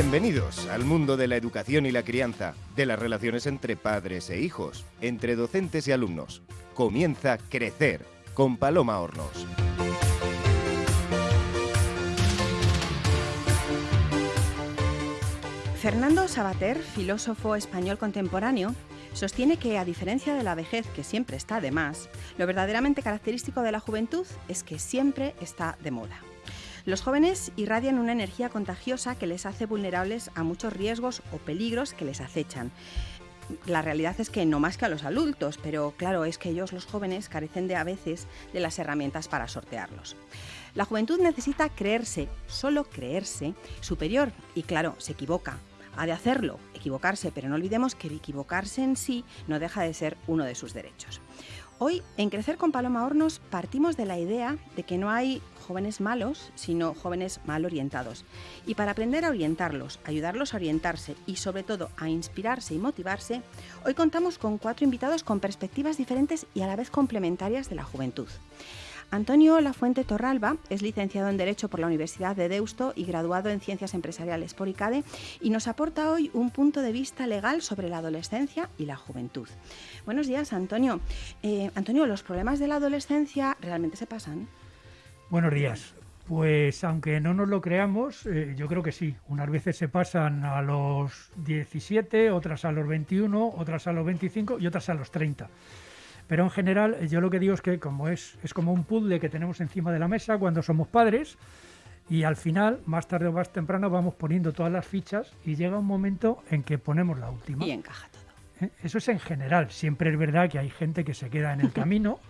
Bienvenidos al mundo de la educación y la crianza, de las relaciones entre padres e hijos, entre docentes y alumnos. Comienza Crecer con Paloma Hornos. Fernando Sabater, filósofo español contemporáneo, sostiene que, a diferencia de la vejez, que siempre está de más, lo verdaderamente característico de la juventud es que siempre está de moda. Los jóvenes irradian una energía contagiosa que les hace vulnerables a muchos riesgos o peligros que les acechan. La realidad es que no más que a los adultos, pero claro, es que ellos, los jóvenes, carecen de a veces de las herramientas para sortearlos. La juventud necesita creerse, solo creerse, superior y claro, se equivoca. Ha de hacerlo, equivocarse, pero no olvidemos que equivocarse en sí no deja de ser uno de sus derechos. Hoy, en Crecer con Paloma Hornos, partimos de la idea de que no hay jóvenes malos, sino jóvenes mal orientados. Y para aprender a orientarlos, ayudarlos a orientarse y sobre todo a inspirarse y motivarse, hoy contamos con cuatro invitados con perspectivas diferentes y a la vez complementarias de la juventud. Antonio Lafuente Torralba es licenciado en Derecho por la Universidad de Deusto y graduado en Ciencias Empresariales por ICADE y nos aporta hoy un punto de vista legal sobre la adolescencia y la juventud. Buenos días, Antonio. Eh, Antonio, ¿los problemas de la adolescencia realmente se pasan? Buenos días. Pues aunque no nos lo creamos, eh, yo creo que sí. Unas veces se pasan a los 17, otras a los 21, otras a los 25 y otras a los 30. Pero en general yo lo que digo es que como es, es como un puzzle que tenemos encima de la mesa cuando somos padres y al final, más tarde o más temprano, vamos poniendo todas las fichas y llega un momento en que ponemos la última. Y encaja todo. ¿Eh? Eso es en general. Siempre es verdad que hay gente que se queda en el camino.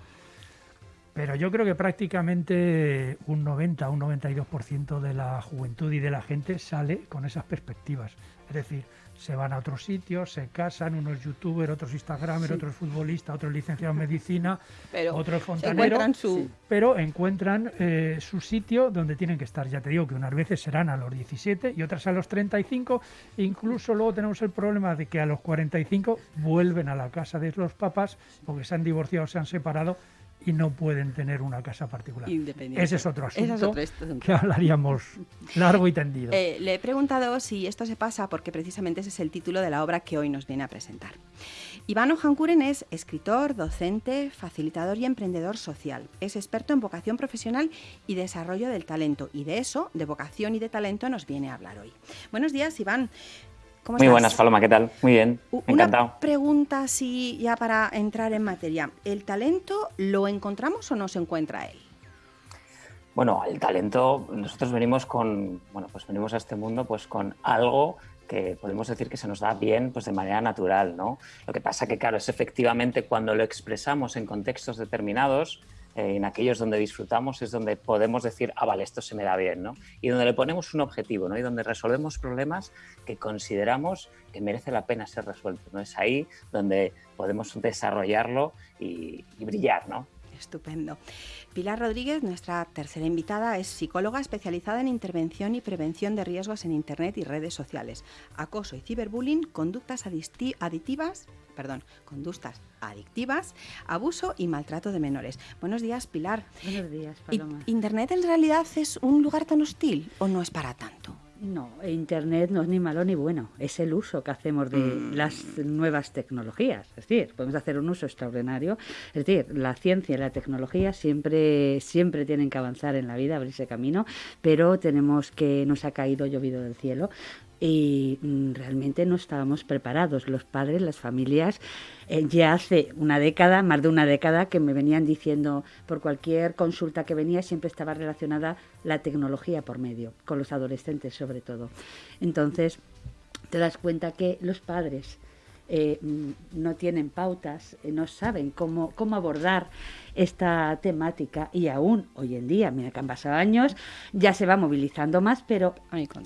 Pero yo creo que prácticamente un 90, un 92% de la juventud y de la gente sale con esas perspectivas. Es decir, se van a otros sitios, se casan, unos youtubers, otros instagramers, otros futbolistas, otros licenciados en medicina, otros fontaneros, pero encuentran eh, su sitio donde tienen que estar. Ya te digo que unas veces serán a los 17 y otras a los 35, incluso luego tenemos el problema de que a los 45 vuelven a la casa de los papás porque se han divorciado, se han separado y no pueden tener una casa particular. Ese es otro asunto, que hablaríamos largo y tendido. Eh, le he preguntado si esto se pasa porque precisamente ese es el título de la obra que hoy nos viene a presentar. Iván Ojankuren es escritor, docente, facilitador y emprendedor social. Es experto en vocación profesional y desarrollo del talento. Y de eso, de vocación y de talento, nos viene a hablar hoy. Buenos días, Iván. Muy buenas, Paloma, ¿qué tal? Muy bien, encantado. Una pregunta así ya para entrar en materia. ¿El talento lo encontramos o no se encuentra él? Bueno, el talento, nosotros venimos con, bueno, pues venimos a este mundo pues con algo que podemos decir que se nos da bien pues de manera natural, ¿no? Lo que pasa que, claro, es efectivamente cuando lo expresamos en contextos determinados, eh, en aquellos donde disfrutamos es donde podemos decir, ah, vale, esto se me da bien, ¿no? Y donde le ponemos un objetivo, ¿no? Y donde resolvemos problemas que consideramos que merece la pena ser resueltos, ¿no? Es ahí donde podemos desarrollarlo y, y brillar, ¿no? Estupendo. Pilar Rodríguez, nuestra tercera invitada, es psicóloga especializada en intervención y prevención de riesgos en Internet y redes sociales, acoso y ciberbullying, conductas aditivas, perdón, conductas adictivas, abuso y maltrato de menores. Buenos días, Pilar. Buenos días, Paloma. ¿Internet en realidad es un lugar tan hostil o no es para tanto? No, Internet no es ni malo ni bueno, es el uso que hacemos de mm. las nuevas tecnologías. Es decir, podemos hacer un uso extraordinario. Es decir, la ciencia y la tecnología siempre, siempre tienen que avanzar en la vida, abrirse camino, pero tenemos que, nos ha caído llovido del cielo y mm, realmente no estábamos preparados, los padres, las familias. Eh, ya hace una década, más de una década, que me venían diciendo por cualquier consulta que venía siempre estaba relacionada la tecnología por medio, con los adolescentes sobre todo. Entonces, te das cuenta que los padres eh, mm, no tienen pautas, eh, no saben cómo, cómo abordar esta temática y aún hoy en día, mira que han pasado años, ya se va movilizando más, pero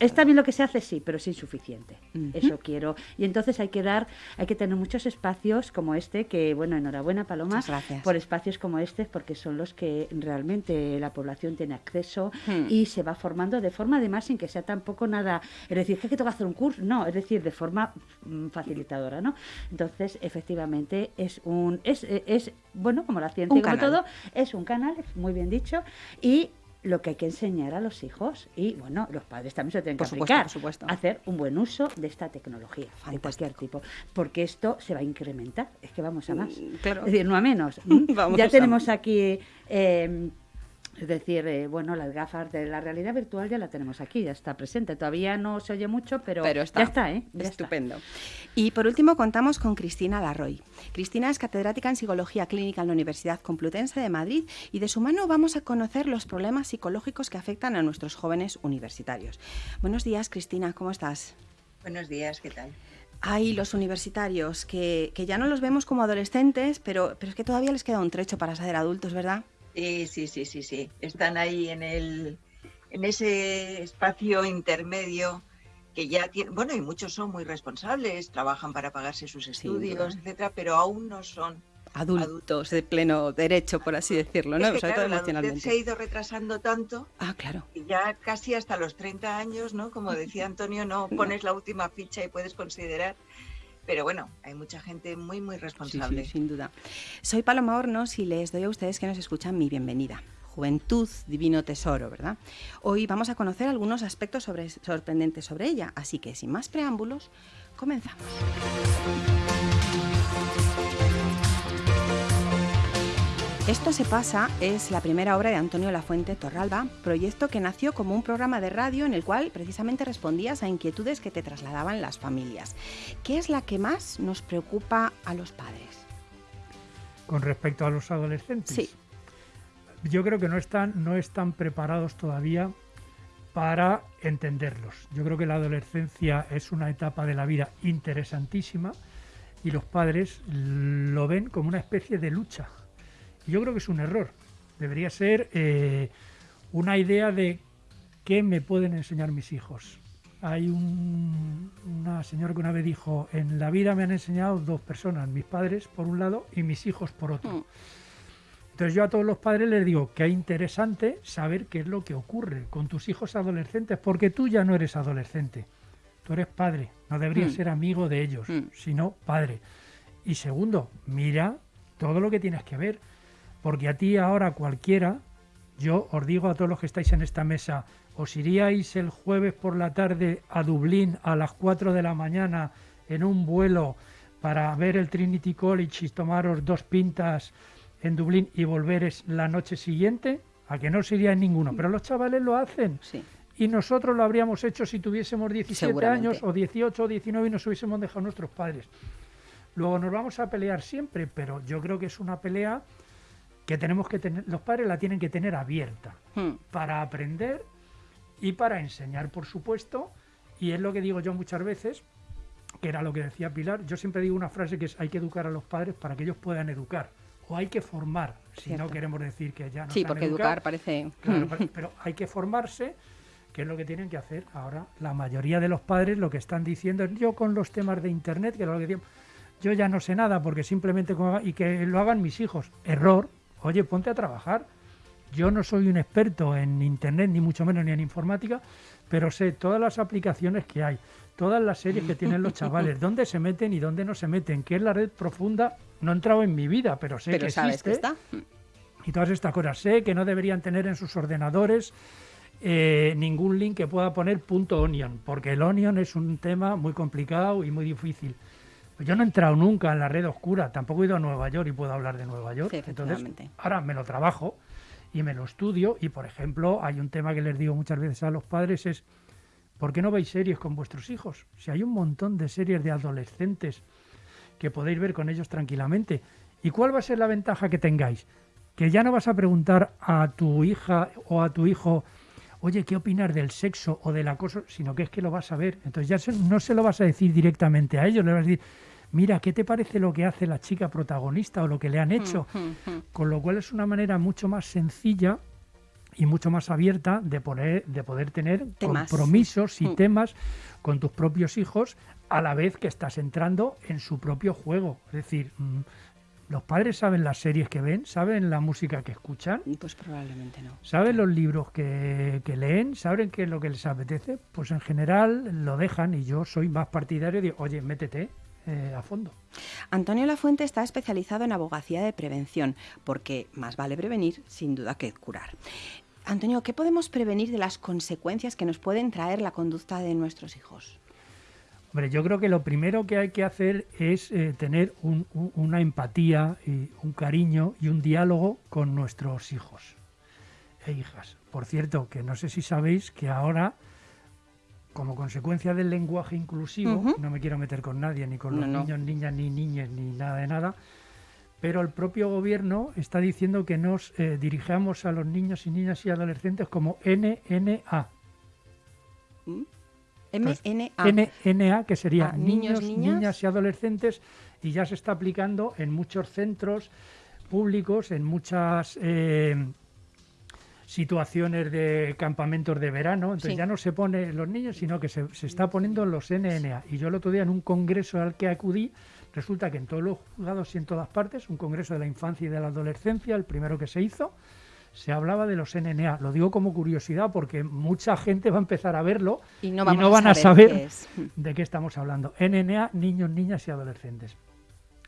está bien lo que se hace, sí, pero es insuficiente. Eso quiero. Y entonces hay que dar, hay que tener muchos espacios como este, que bueno, enhorabuena Paloma, por espacios como este, porque son los que realmente la población tiene acceso hmm. y se va formando de forma además sin que sea tampoco nada, es decir, que tengo que hacer un curso, no, es decir, de forma mm, facilitadora, ¿no? Entonces, efectivamente, es un, es, es bueno, como la ciencia todo, es un canal, muy bien dicho, y lo que hay que enseñar a los hijos y bueno, los padres también se tienen que supuesto, aplicar, por supuesto. hacer un buen uso de esta tecnología de Fantástico. cualquier tipo, porque esto se va a incrementar, es que vamos a más, Mm, claro. es decir, no a menos. ¿m? Vamos ya a tenemos aquí eh, es decir, eh, bueno, las gafas de la realidad virtual ya la tenemos aquí, ya está presente. Todavía no se oye mucho, pero, Pero está. ya está, ¿eh? Ya está. Estupendo. Y por último contamos con Cristina Larroy. Cristina es catedrática en Psicología Clínica en la Universidad Complutense de Madrid y de su mano vamos a conocer los problemas psicológicos que afectan a nuestros jóvenes universitarios. Buenos días, Cristina, ¿cómo estás? Buenos días, ¿qué tal? Hay los universitarios que, que ya no los vemos como adolescentes, pero, pero es que todavía les queda un trecho para ser adultos, ¿verdad? Sí, sí, sí, sí, sí. Están ahí en el en ese espacio intermedio que ya tienen, bueno, y muchos son muy responsables, trabajan para pagarse sus estudios, etcétera, pero aún no son. Adultos de pleno derecho, por así decirlo, ¿no? Es que, Sobre claro, emocionalmente. se ha ido retrasando tanto Ah, claro. y ya casi hasta los 30 años, ¿no? Como decía Antonio, no pones la última ficha y puedes considerar. Pero bueno, hay mucha gente muy, muy Sí, responsable. sí, sin duda. Soy Paloma Hornos y les doy a ustedes que nos escuchan mi bienvenida. Juventud, divino tesoro, ¿verdad? Hoy vamos a conocer algunos aspectos sobre- sorprendentes sobre ella, así que sin más preámbulos, comenzamos. Esto se pasa es la primera obra de Antonio Lafuente Torralba, proyecto que nació como un programa de radio en el cual precisamente respondías a inquietudes que te trasladaban las familias. ¿Qué es la que más nos preocupa a los padres? Con respecto a los adolescentes. Sí. Yo creo que no están, no están preparados todavía para entenderlos. Yo creo que la adolescencia es una etapa de la vida interesantísima y los padres lo ven como una especie de lucha. Yo creo que es un error. Debería ser eh, una idea de qué me pueden enseñar mis hijos. Hay un- una señora que una vez dijo, en la vida me han enseñado dos personas, mis padres por un lado y mis hijos por otro. Mm. Entonces yo a todos los padres les digo que es interesante saber qué es lo que ocurre con tus hijos adolescentes, porque tú ya no eres adolescente, tú eres padre, no deberías Mm. ser amigo de ellos, Mm. sino padre. Y segundo, mira todo lo que tienes que ver, porque a ti ahora cualquiera, yo os digo a todos los que estáis en esta mesa, os iríais el jueves por la tarde a Dublín a las 4 de la mañana en un vuelo para ver el Trinity College y tomaros dos pintas en Dublín y volveres la noche siguiente, a que no os iríais ninguno, pero los chavales lo hacen. Sí. Y nosotros lo habríamos hecho si tuviésemos 17 Seguramente. años o 18 o 19 y nos hubiésemos dejado nuestros padres. Luego nos vamos a pelear siempre, pero yo creo que es una pelea que tenemos que tener, los padres la tienen que tener abierta Mm. para aprender y para enseñar, por supuesto. Y es lo que digo yo muchas veces, que era lo que decía Pilar. Yo siempre digo una frase que es hay que educar a los padres para que ellos puedan educar. O hay que formar, si no queremos decir que ya no Sí, porque educar parece... Claro, pero- hay que formarse, que es lo que tienen que hacer. Ahora, la mayoría de los padres lo que están diciendo es yo con los temas de Internet, que es lo que digo, yo ya no sé nada porque simplemente y que lo hagan mis hijos. Error. Oye, ponte a trabajar. Yo no soy un experto en Internet, ni mucho menos ni en informática, pero sé todas las aplicaciones que hay, todas las series que tienen los chavales, dónde se meten y dónde no se meten, qué es la red profunda. No he entrado en mi vida, pero sé Pero que sabes existe que está. y todas estas cosas. Sé que no deberían tener en sus ordenadores eh, ningún link que pueda poner punto .onion, porque el onion es un tema muy complicado y muy difícil. Pues yo no he entrado nunca en la red oscura, tampoco he ido a Nueva York y puedo hablar de Nueva York. Sí, Entonces, ahora me lo trabajo y me lo estudio y, por ejemplo, hay un tema que les digo muchas veces a los padres es ¿por qué no veis series con vuestros hijos? Si hay un montón de series de adolescentes que podéis ver con ellos tranquilamente. ¿Y cuál va a ser la ventaja que tengáis? Que ya no vas a preguntar a tu hija o a tu hijo, oye, ¿qué opinas del sexo o del acoso? Sino que es que lo vas a ver. Entonces ya no se lo vas a decir directamente a ellos, le vas a decir, mira, ¿qué te parece lo que hace la chica protagonista o lo que le han hecho? Mm, mm. Con lo cual es una manera mucho más sencilla y mucho más abierta de poder, de poder tener Temas. compromisos y Mm. temas con tus propios hijos a la vez que estás entrando en su propio juego. Es decir, mm, los padres saben las series que ven, saben la música que escuchan, Pues probablemente no. saben los libros que, que leen, saben qué es lo que les apetece. Pues en general lo dejan y yo soy más partidario de, oye, métete eh, a fondo. Antonio Lafuente está especializado en abogacía de prevención, porque más vale prevenir, sin duda, que curar. Antonio, ¿qué podemos prevenir de las consecuencias que nos pueden traer la conducta de nuestros hijos? Hombre, yo creo que lo primero que hay que hacer es eh, tener una empatía, y un cariño y un diálogo con nuestros hijos e hijas. Por cierto, que no sé si sabéis que ahora, como consecuencia del lenguaje inclusivo, no me quiero meter con nadie, ni con los niños, niñas, ni niñas, ni nada de nada, pero el propio gobierno está diciendo que nos eh, dirijamos a los niños y niñas y adolescentes como NNA. ¿Mm? MNA. NNA, que sería ah, niños, niñas y adolescentes, y ya se está aplicando en muchos centros públicos, en muchas eh, situaciones de campamentos de verano. Entonces ya no se pone los niños, sino que se, se, está poniendo los NNA. Y yo el otro día en un congreso al que acudí, resulta que en todos los juzgados y en todas partes, un congreso de la infancia y de la adolescencia, el primero que se hizo, se hablaba de los NNA. Lo digo como curiosidad porque mucha gente va a empezar a verlo y no, van a saber, de qué estamos hablando. NNA, niños, niñas y adolescentes.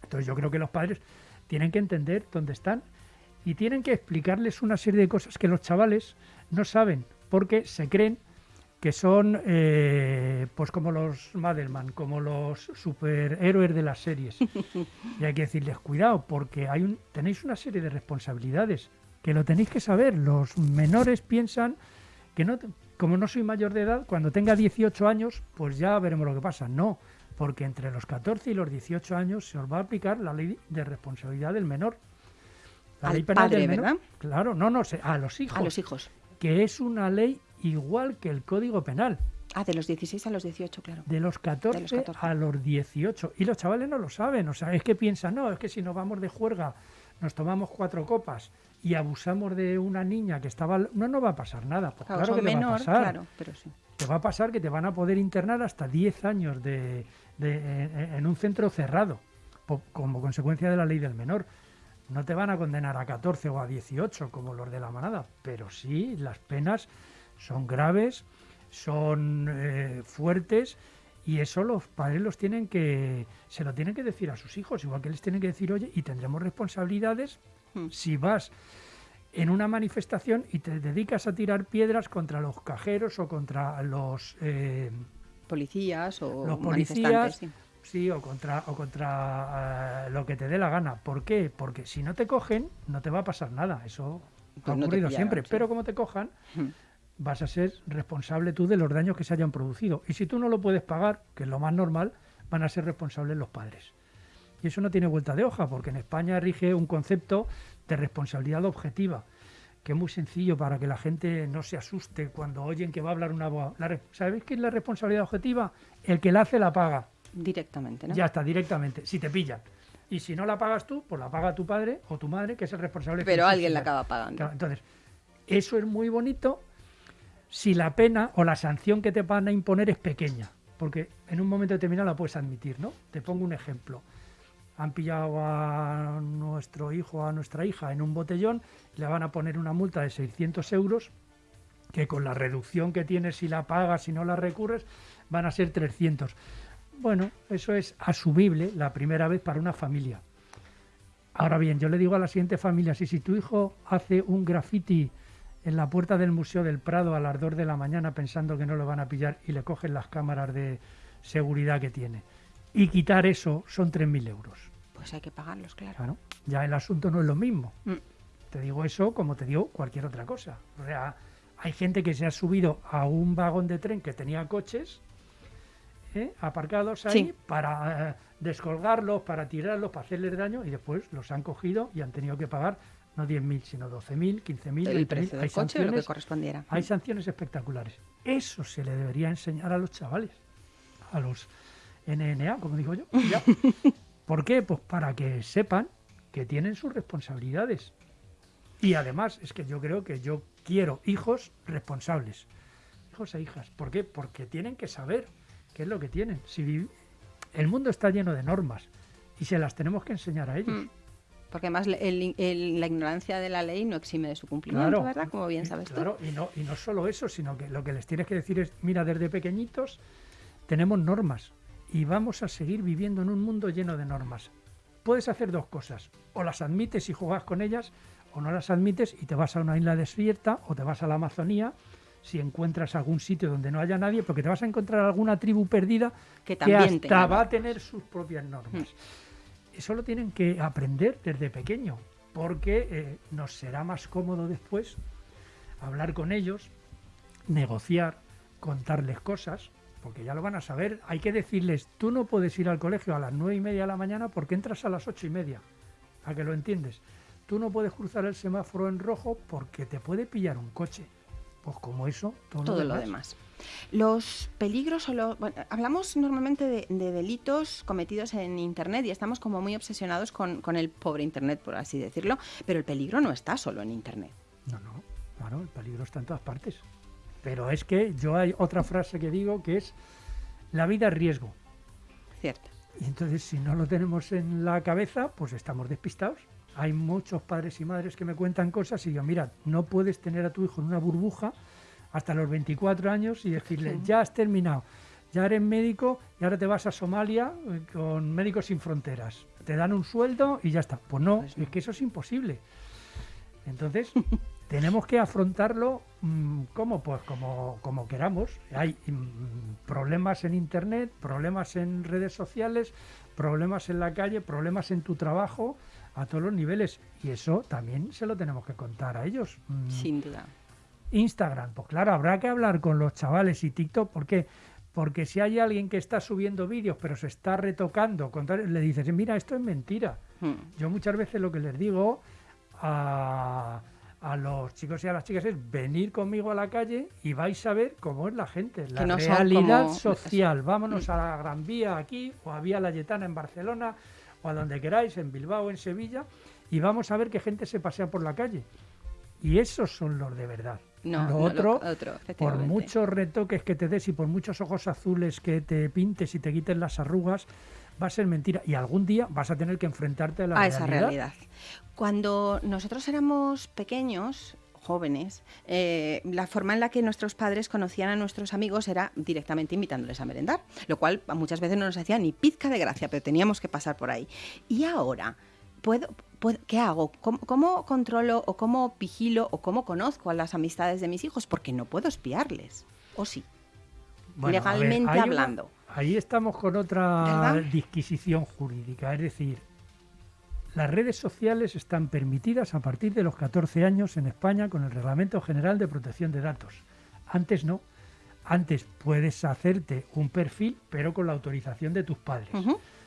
Entonces yo creo que los padres tienen que entender dónde están y tienen que explicarles una serie de cosas que los chavales no saben porque se creen que son eh, pues como los Madelman, como los superhéroes de las series. y hay que decirles cuidado porque hay un, tenéis una serie de responsabilidades que lo tenéis que saber. Los menores piensan que no, como no soy mayor de edad, cuando tenga 18 años, pues ya veremos lo que pasa. No, porque entre los 14 y los 18 años se os va a aplicar la ley de responsabilidad del menor. La ley penal del menor. ¿verdad? Claro, no, no, a los hijos. A los hijos. Que es una ley igual que el Código Penal. Ah, de los 16 a los 18, claro. De los 14, de los 14, a los 18. Y los chavales no lo saben. O sea, es que piensan, no, es que si nos vamos de juerga, nos tomamos cuatro copas y abusamos de una niña que estaba... No, no va a pasar nada. Pues claro, que te va a pasar. Claro, pero sí. Te va a pasar que te van a poder internar hasta 10 años de, en un centro cerrado, como consecuencia de la ley del menor. No te van a condenar a 14 o a 18 como los de la manada, pero sí las penas son graves, son eh, fuertes y eso los padres los tienen que se lo tienen que decir a sus hijos, igual que les tienen que decir, "Oye, y tendremos responsabilidades Si vas en una manifestación y te dedicas a tirar piedras contra los cajeros o contra los eh, policías o los policías, sí. o contra o contra eh, lo que te dé la gana. ¿Por qué? Porque si no te cogen no te va a pasar nada. Eso ha pues ocurrido siempre. Pero como te cojan vas a ser responsable tú de los daños que se hayan producido. Y si tú no lo puedes pagar, que es lo más normal, van a ser responsables los padres. Y eso no tiene vuelta de hoja, porque en España rige un concepto de responsabilidad objetiva, que es muy sencillo para que la gente no se asuste cuando oyen que va a hablar una voz. ¿Sabéis qué es la responsabilidad objetiva? El que la hace la paga. Directamente, ¿no? Ya está, directamente, si te pillan. Y si no la pagas tú, pues la paga tu padre o tu madre, que es el responsable. Pero alguien la acaba pagando. Entonces, eso es muy bonito si la pena o la sanción que te van a imponer es pequeña. Porque en un momento determinado la puedes admitir, ¿no? Te pongo un ejemplo han pillado a nuestro hijo o a nuestra hija en un botellón, le van a poner una multa de 600 euros, que con la reducción que tienes si la pagas, si no la recurres, van a ser 300. Bueno, eso es asumible la primera vez para una familia. Ahora bien, yo le digo a la siguiente familia, si, si tu hijo hace un graffiti en la puerta del Museo del Prado a las 2 de la mañana pensando que no lo van a pillar y le cogen las cámaras de seguridad que tiene, y quitar eso son 3.000 euros. Pues hay que pagarlos, claro. Ya el asunto no es lo mismo. Mm. Te digo eso como te digo cualquier otra cosa. O sea, hay gente que se ha subido a un vagón de tren que tenía coches ¿eh? aparcados ahí para eh, descolgarlos, para tirarlos, para hacerles daño y después los han cogido y han tenido que pagar no 10.000, sino 12.000, 15.000, el precio del coche lo que correspondiera. Hay sanciones espectaculares. Eso se le debería enseñar a los chavales, a los NNA, como digo yo. ¿Por qué? Pues para que sepan que tienen sus responsabilidades. Y además, es que yo creo que yo quiero hijos responsables. Hijos e hijas. ¿Por qué? Porque tienen que saber qué es lo que tienen. Si el mundo está lleno de normas y se las tenemos que enseñar a ellos. Mm. Porque además la ignorancia de la ley no exime de su cumplimiento, ¿verdad? Como bien sabes claro, Y no, y no solo eso, sino que lo que les tienes que decir es, mira, desde pequeñitos tenemos normas y vamos a seguir viviendo en un mundo lleno de normas. Puedes hacer dos cosas, o las admites y juegas con ellas, o no las admites y te vas a una isla desierta o te vas a la Amazonía si encuentras algún sitio donde no haya nadie, porque te vas a encontrar alguna tribu perdida que, también hasta va a tener sus propias normas. Hmm. Eso lo tienen que aprender desde pequeño, porque eh, nos será más cómodo después hablar con ellos, negociar, contarles cosas, porque ya lo van a saber. Hay que decirles, tú no puedes ir al colegio a las nueve y media de la mañana porque entras a las ocho y media. ¿A que lo entiendes? Tú no puedes cruzar el semáforo en rojo porque te puede pillar un coche pues como eso, todo, lo, demás. Los peligros o hablamos normalmente de, delitos cometidos en Internet y estamos como muy obsesionados con, el pobre Internet, por así decirlo, pero el peligro no está solo en Internet. No, no, claro, el peligro está en todas partes. Pero es que yo hay otra frase que digo que es la vida es riesgo. Cierto. Y entonces si no lo tenemos en la cabeza, pues estamos despistados hay muchos padres y madres que me cuentan cosas y yo, mira, no puedes tener a tu hijo en una burbuja hasta los 24 años y decirle, ya has terminado, ya eres médico y ahora te vas a Somalia eh, con Médicos Sin Fronteras. Te dan un sueldo y ya está. Pues no, pues es que eso es imposible. Entonces, tenemos que afrontarlo mm, como pues como, como queramos. Hay mm, problemas en internet, problemas en redes sociales, problemas en la calle, problemas en tu trabajo a todos los niveles. Y eso también se lo tenemos que contar a ellos. Mm. Sin duda. Instagram, pues claro, habrá que hablar con los chavales y TikTok, porque porque si hay alguien que está subiendo vídeos pero se está retocando, le dices, mira, esto es mentira. Hmm. Yo muchas veces lo que les digo a, a, los chicos y a las chicas es venir conmigo a la calle y vais a ver cómo es la gente, la realidad social. Vámonos a la Gran Vía aquí o a Vía Layetana en Barcelona o a donde queráis, en Bilbao, en Sevilla, y vamos a ver qué gente se pasea por la calle. Y esos son los de verdad. No, lo otro, por muchos retoques que te des y por muchos ojos azules que te pintes y te quites las arrugas, va a ser mentira. Y algún día vas a tener que enfrentarte a la a esa realidad. Cuando nosotros éramos pequeños, jóvenes, eh, la forma en la que nuestros padres conocían a nuestros amigos era directamente invitándoles a merendar, lo cual muchas veces no nos hacía ni pizca de gracia, pero teníamos que pasar por ahí. Y ahora, ¿puedo, qué hago? ¿Cómo, controlo o cómo vigilo o cómo conozco a las amistades de mis hijos? Porque no puedo espiarles, ¿o sí? Legalmente hablando. Ahí estamos con otra disquisición jurídica, es decir, las redes sociales están permitidas a partir de los 14 años en España con el Reglamento General de Protección de Datos. Antes no. Antes puedes hacerte un perfil, pero con la autorización de tus padres.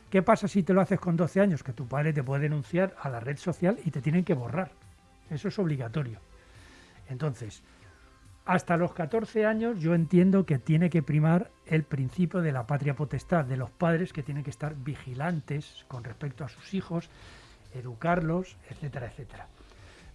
¿Qué pasa si te lo haces con 12 años? Que tu padre te puede denunciar a la red social y te tienen que borrar. Eso es obligatorio. Entonces, hasta los 14 años yo entiendo que tiene que primar el principio de la patria potestad, de los padres que tienen que estar vigilantes con respecto a sus hijos, educarlos, etcétera, etcétera.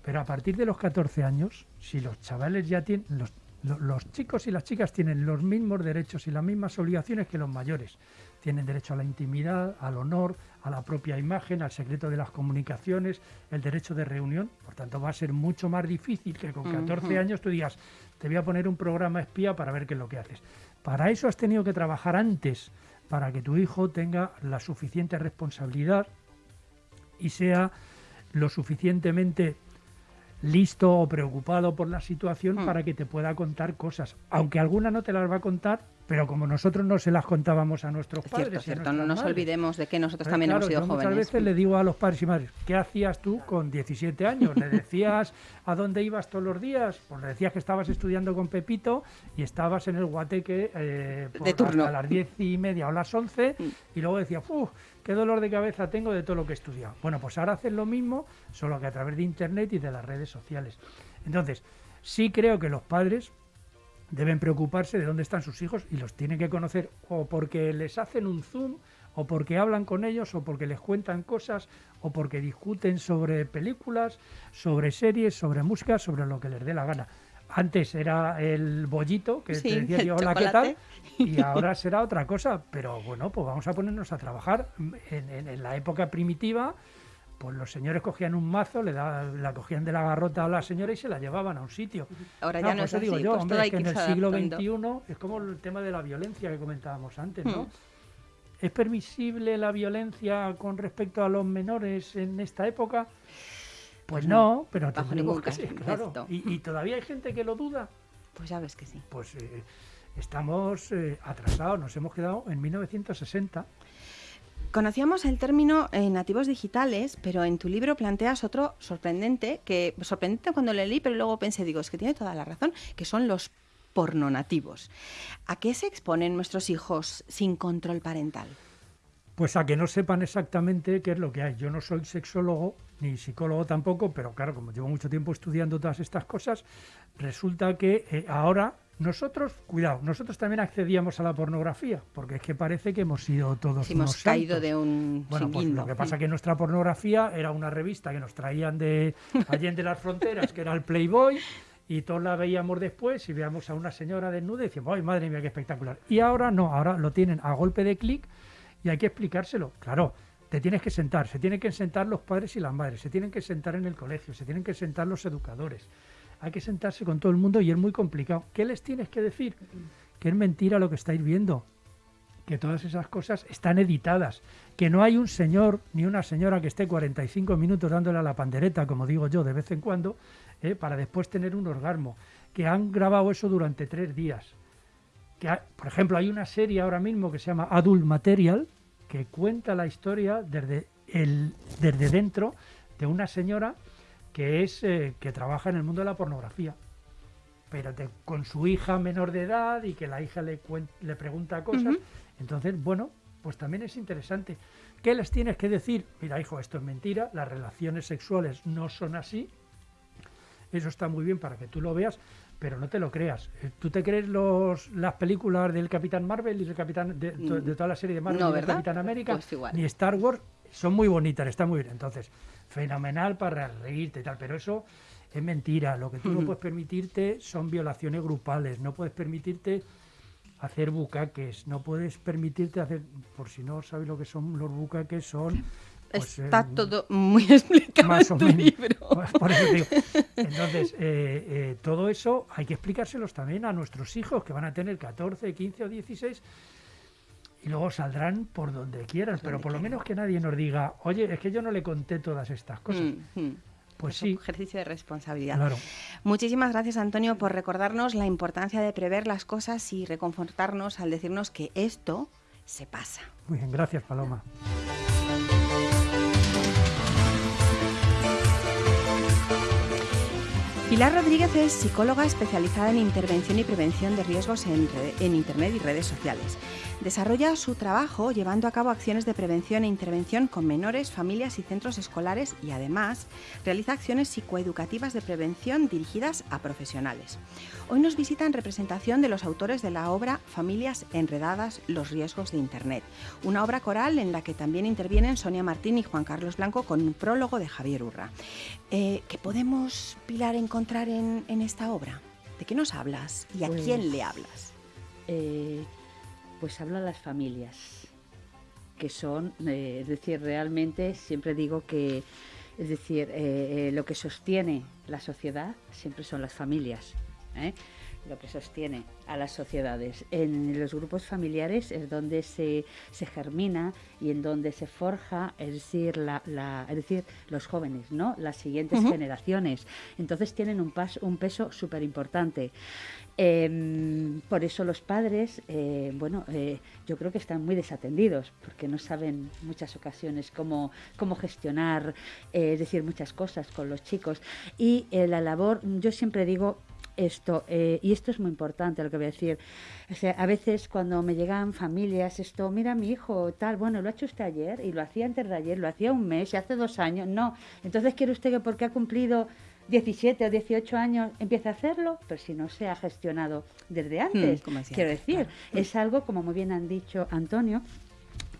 Pero a partir de los 14 años, si los chavales ya tienen, los, los chicos y las chicas tienen los mismos derechos y las mismas obligaciones que los mayores. Tienen derecho a la intimidad, al honor, a la propia imagen, al secreto de las comunicaciones, el derecho de reunión. Por tanto, va a ser mucho más difícil que con 14 años tú digas, te voy a poner un programa espía para ver qué es lo que haces. Para eso has tenido que trabajar antes, para que tu hijo tenga la suficiente responsabilidad y sea lo suficientemente listo o preocupado por la situación hmm. para que te pueda contar cosas. Aunque alguna no te las va a contar, pero como nosotros no se las contábamos a nuestros padres. Cierto, no nos olvidemos de que nosotros también hemos sido jóvenes. Muchas veces le digo a los padres y madres, ¿qué hacías tú con 17 años? ¿Le decías a dónde ibas todos los días? Pues le decías que estabas estudiando con Pepito y estabas en el guateque eh, de turno. a las 10 y media o las 11 mm. y luego decías, ¡Uf! qué dolor de cabeza tengo de todo lo que he estudiado. Bueno, pues ahora haces lo mismo, solo que a través de Internet y de las redes sociales. Entonces, sí creo que los padres deben preocuparse de dónde están sus hijos y los tienen que conocer o porque les hacen un zoom o porque hablan con ellos o porque les cuentan cosas o porque discuten sobre películas, sobre series, sobre música, sobre lo que les dé la gana. Antes era el bollito que te decía hola, ¿qué tal? Y ahora será otra cosa, pero bueno, pues vamos a ponernos a trabajar en la época primitiva pues los señores cogían un mazo, le la cogían de la garrota a la señora y se la llevaban a un sitio. Ahora ya no es así, digo yo, pues hombre, que en el siglo XXI es como el tema de la violencia que comentábamos antes, ¿no? Hmm. ¿Es permisible la violencia con respecto a los menores en esta época? Pues no, pero Bajo que sí, claro. y todavía hay gente que lo duda. Pues ya ves que sí. Pues eh, estamos eh, atrasados, nos hemos quedado en 1960. Conocíamos el término eh, nativos digitales, pero en tu libro planteas otro sorprendente, que sorprendente cuando lo leí, pero luego pensé, digo, es que tiene toda la razón, que son los pornonativos. ¿A qué se exponen nuestros hijos sin control parental? Pues a que no sepan exactamente qué es lo que hay. Yo no soy sexólogo ni psicólogo tampoco, pero claro, como llevo mucho tiempo estudiando todas estas cosas, resulta que eh, ahora nosotros, cuidado, nosotros también accedíamos a la pornografía, porque es que parece que hemos sido todos Si hemos caído santos. de un Bueno, pues lo que pasa es que nuestra pornografía era una revista que nos traían de Allende las Fronteras, que era el Playboy, y todos la veíamos después y veíamos a una señora desnuda y decíamos, ¡ay, madre mía, qué espectacular! Y ahora no, ahora lo tienen a golpe de clic y hay que explicárselo. Claro, te tienes que sentar, se tienen que sentar los padres y las madres, se tienen que sentar en el colegio, se tienen que sentar los educadores. Hay que sentarse con todo el mundo y es muy complicado. ¿Qué les tienes que decir? Que es mentira lo que estáis viendo, que todas esas cosas están editadas, que no hay un señor ni una señora que esté 45 minutos dándole a la pandereta, como digo yo, de vez en cuando, eh, para después tener un orgasmo, que han grabado eso durante tres días. Que por ejemplo, hay una serie ahora mismo que se llama Adult Material, que cuenta la historia desde, el, desde dentro de una señora que, es, eh, que trabaja en el mundo de la pornografía pero te- con su hija menor de edad y que la hija le, cuen- le pregunta cosas. Entonces, bueno, pues también es interesante. ¿Qué les tienes que decir? Mira, hijo, esto es mentira, las relaciones sexuales no son así. Eso está muy bien para que tú lo veas, pero no te lo creas. Eh, ¿Tú te crees los, las películas del Capitán Marvel y del Capitán de, de toda la serie de Marvel No, y del. Capitán América? Pues igual. Ni Star Wars son muy bonitas, están muy bien. Entonces, fenomenal para reírte y tal, pero eso es mentira. Lo que tú no puedes permitirte son violaciones grupales, no puedes permitirte hacer bucaques, no puedes permitirte hacer, por si no sabéis lo que son los bucaques, son... pues, Está eh, todo muy explicado más o en tu menos. libro. Pues por eso digo. Entonces, eh, eh, todo eso hay que explicárselos también a nuestros hijos que van a tener 14, 15 o 16 y luego saldrán por donde quieran, pero por lo menos que nadie nos diga, oye, es que yo no le conté todas estas cosas. Mm, mm. Pues Es un sí, ejercicio de responsabilidad. claro. Muchísimas gracias, Antonio, por recordarnos la importancia de prever las cosas y reconfortarnos al decirnos que esto se pasa. Muy bien, gracias Paloma. Pilar Rodríguez es psicóloga especializada en intervención y prevención de riesgos en, en Internet y redes sociales. Desarrolla su trabajo llevando a cabo acciones de prevención e intervención con menores, familias y centros escolares y además realiza acciones psicoeducativas de prevención dirigidas a profesionales. Hoy nos visita en representación de los autores de la obra Familias Enredadas, los riesgos de Internet, una obra coral en la que también intervienen Sonia Martín y Juan Carlos Blanco con un prólogo de Javier Urra. Eh, ¿Qué podemos, Pilar, encontrar en, en esta obra? ¿De qué nos hablas y a Pues- quién le hablas? Eh, pues habla a las familias, que son, eh, es decir, realmente siempre digo que, es decir, lo que sostiene la sociedad siempre son las familias. ¿Eh? Lo que sostiene a las sociedades. En los grupos familiares es donde se, se germina y en donde se forja, es decir, la, la- es decir, los jóvenes, ¿no? Las siguientes generaciones. Entonces tienen un, pas- un peso súper importante. Em, por eso los padres, eh, bueno, eh, yo creo que están muy desatendidos porque no saben muchas ocasiones cómo, cómo gestionar, es decir, muchas cosas con los chicos. Y la labor, yo siempre digo esto, eh, y esto es muy importante lo que voy a decir. O sea, a veces cuando me llegan familias, esto, mira mi hijo, tal, bueno, lo ha hecho usted ayer y lo hacía antes de ayer, lo hacía un mes y hace dos años. No, entonces quiere usted que porque ha cumplido 17 o 18 años empiece a hacerlo, pero si no se ha gestionado desde antes. como decía Quiero antes, decir, claro. es algo, como muy bien han dicho Antonio,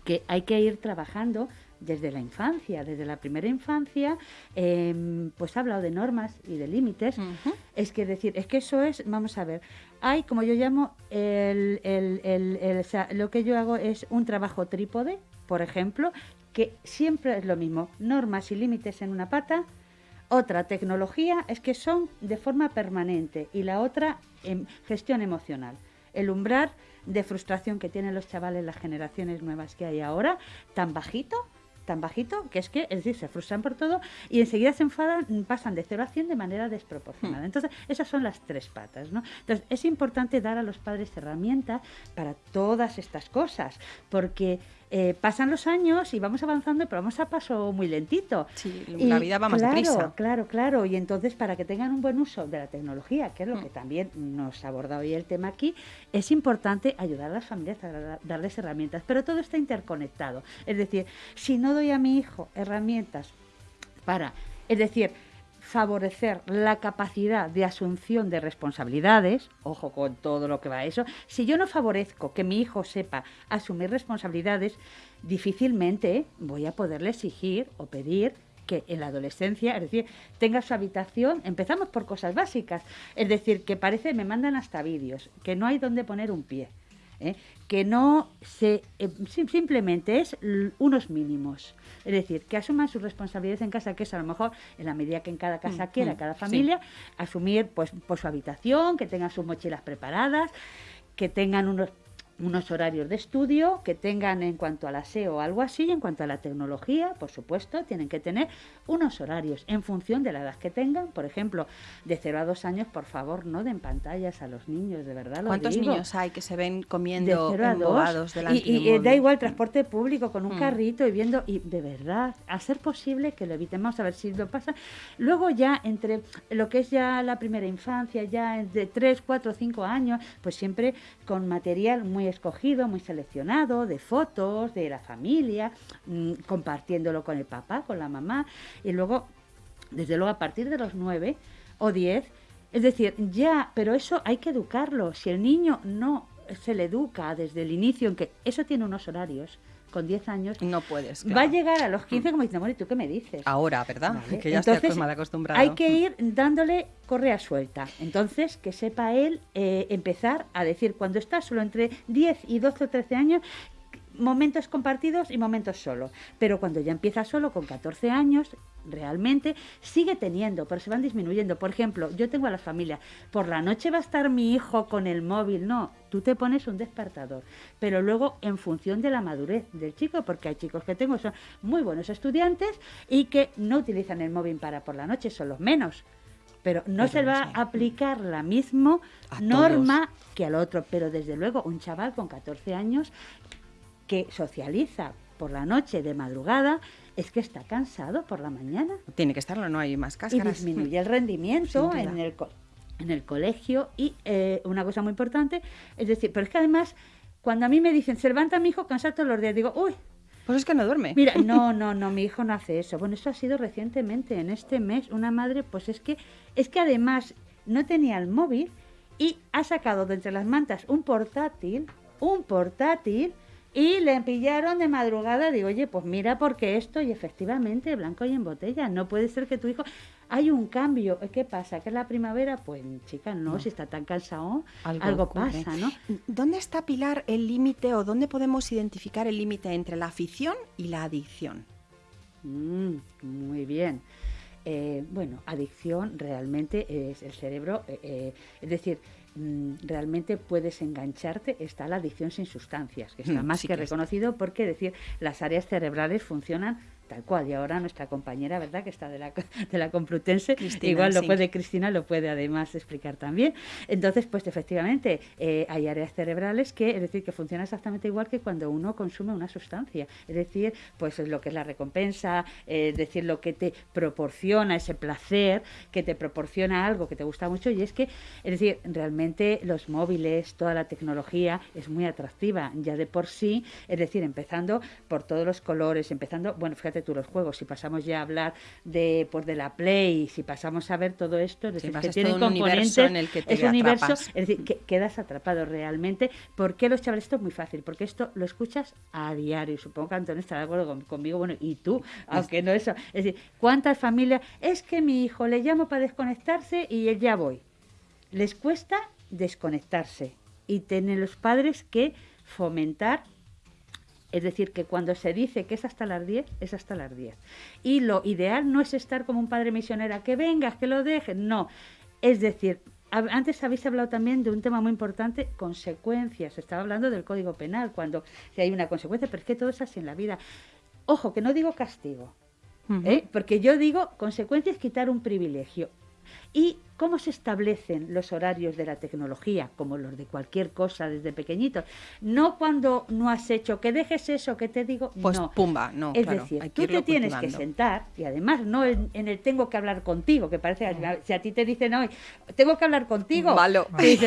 que hay que ir trabajando desde la infancia, desde la primera infancia, em, pues ha hablado de normas y de límites. Es que decir, es que eso es, vamos a ver, hay, como yo llamo, el, el- el- el- o sea, lo que yo hago es un trabajo trípode, por ejemplo, que siempre es lo mismo, normas y límites en una pata, otra tecnología es que son de forma permanente y la otra em, gestión emocional. El umbral de frustración que tienen los chavales, las generaciones nuevas que hay ahora, tan bajito, tan bajito que es que, es decir, se frustran por todo y enseguida se enfadan, pasan de 0 a 100 de manera desproporcionada. Hmm. Entonces, esas son las tres patas, ¿no? Entonces, es importante dar a los padres herramientas para todas estas cosas, porque eh, pasan los años y vamos avanzando, pero vamos a paso muy lentito. Sí, la vida va más claro, deprisa. Claro, claro. Y entonces, para que tengan un buen uso de la tecnología, que es lo que también nos ha abordado hoy el tema aquí, es importante ayudar a las familias a da- darles herramientas. Pero todo está interconectado. Es decir, si no doy a mi hijo herramientas para, es decir, favorecer la capacidad de asunción de responsabilidades, ojo con todo lo que va a eso, si yo no favorezco que mi hijo sepa asumir responsabilidades, difícilmente voy a poderle exigir o pedir que en la adolescencia, es decir, tenga su habitación, empezamos por cosas básicas, es decir, que parece, me mandan hasta vídeos, que no hay donde poner un pie, ¿eh? que no se, eh, sim- simplemente es unos mínimos, es decir, que asuman sus responsabilidades en casa, que es a lo mejor en la medida que en cada casa Mm, quiera, mm, cada sí. familia, asumir pues, pues su habitación, que tengan sus mochilas preparadas, que tengan unos unos horarios de estudio que tengan en cuanto al aseo o algo así, y en cuanto a la tecnología, por supuesto, tienen que tener unos horarios en función de la edad que tengan. Por ejemplo, de 0 a 2 años, por favor, no den pantallas a los niños, de verdad lo ¿Cuántos digo. niños hay que se ven de comiendo 0 a 2 embobados delante y, de da igual transporte público con un Mm. carrito y viendo y de verdad a ser posible que lo evitemos a ver si lo pasa luego ya entre lo que es ya la primera infancia ya de 3, 4, 5 años pues siempre con material muy escogido muy seleccionado de fotos de la familia mm, compartiéndolo con el papá con la mamá y luego desde luego a partir de los 9 o 10 es decir, ya, pero eso hay que educarlo. Si el niño no se le educa desde el inicio, en que eso tiene unos horarios, con 10 años, No puedes. va a llegar a los 15 como diciendo, bueno, ¿y tú qué me dices? Ahora, ¿verdad? Vale, Que ya estoy entonces, mal acostumbrado. Hay que ir dándole correa suelta. Entonces, que sepa él eh, empezar a decir, cuando está solo entre 10 y 12 o 13 años, momentos compartidos y momentos solo. Pero cuando ya empieza solo, con 14 años, realmente sigue teniendo, pero se van disminuyendo. Por ejemplo, yo tengo a la familia, por la noche va a estar mi hijo con el móvil. No, tú te pones un despertador. Pero luego, en función de la madurez del chico, porque hay chicos que tengo, son muy buenos estudiantes y que no utilizan el móvil para por la noche, son los menos. Pero no Pero se no va sé. a aplicar la misma norma que al otro. Pero desde luego, un chaval con 14 años que socializa por la noche de madrugada es que está cansado por la mañana Tiene que estarlo, no hay más y cáscaras. disminuye el rendimiento en el, en el colegio. Y eh, una cosa muy importante, es decir, pero es que además, cuando a mí me dicen, se levanta mi hijo cansado todos los días, digo, uy, Pues es que no duerme. Mira, no, no, no, mi hijo no hace eso. Bueno, eso ha sido recientemente, en este mes, una madre, pues es que, es que además no tenía el móvil y ha sacado de entre las mantas un portátil, un portátil, y le pillaron de madrugada. Digo, oye, pues mira, porque esto, y efectivamente, blanco y en botella. No puede ser que tu hijo. Hay un cambio. ¿Qué pasa? ¿Que es la primavera? Pues, chica, no, si está tan cansado, algo, pasa, ¿no? ¿Dónde está, Pilar, el límite o dónde podemos identificar el límite entre la afición y la adicción? Mm, muy bien. Eh, bueno, adicción realmente es el cerebro, eh, eh, es decir, realmente puedes engancharte, está la adicción sin sustancias, que está Mm, más sí que que reconocido porque, decir, las áreas cerebrales funcionan tal cual. Y ahora nuestra compañera, ¿verdad?, que está de la, de la Complutense, Cristina, igual lo sí. puede Cristina, lo puede además explicar también. Entonces, pues efectivamente, eh, hay áreas cerebrales que, es decir, que funcionan exactamente igual que cuando uno consume una sustancia. Es decir, pues es lo que es la recompensa, eh, es decir, lo que te proporciona ese placer, que te proporciona algo que te gusta mucho. Y es que, es decir, realmente los móviles, toda la tecnología es muy atractiva ya de por sí. Es decir, empezando por todos los colores, empezando, bueno, fíjate tú los juegos, si pasamos ya a hablar de, pues, de la Play, si pasamos a ver todo esto, es decir, que tiene un universo en el que te es un universo, atrapas. es decir, que quedas atrapado realmente. ¿Por qué los chavales? Esto es muy fácil, porque esto lo escuchas a diario. Supongo que Antonio estará de acuerdo con- conmigo, bueno, y tú, aunque no eso. Es decir, ¿cuántas familias? Es que mi hijo le llamo para desconectarse y él ya voy. Les cuesta desconectarse y tienen los padres que fomentar es decir, que cuando se dice que es hasta las 10, es hasta las 10. Y lo ideal no es estar como un padre misionero, que vengas, que lo dejes, no. Es decir, antes habéis hablado también de un tema muy importante, consecuencias. Estaba hablando del Código Penal, cuando si hay una consecuencia, pero es que todo es así en la vida. Ojo, que no digo castigo. ¿eh? porque yo digo consecuencia es quitar un privilegio. ¿Y cómo se establecen los horarios de la tecnología, como los de cualquier cosa desde pequeñitos? No cuando no has hecho, que dejes eso, que te digo, Pues no. pumba, no, Es claro, decir, tú te tienes que sentar y además no en, en el tengo que hablar contigo, que parece si a ti te dicen hoy, tengo que hablar contigo, Malo. te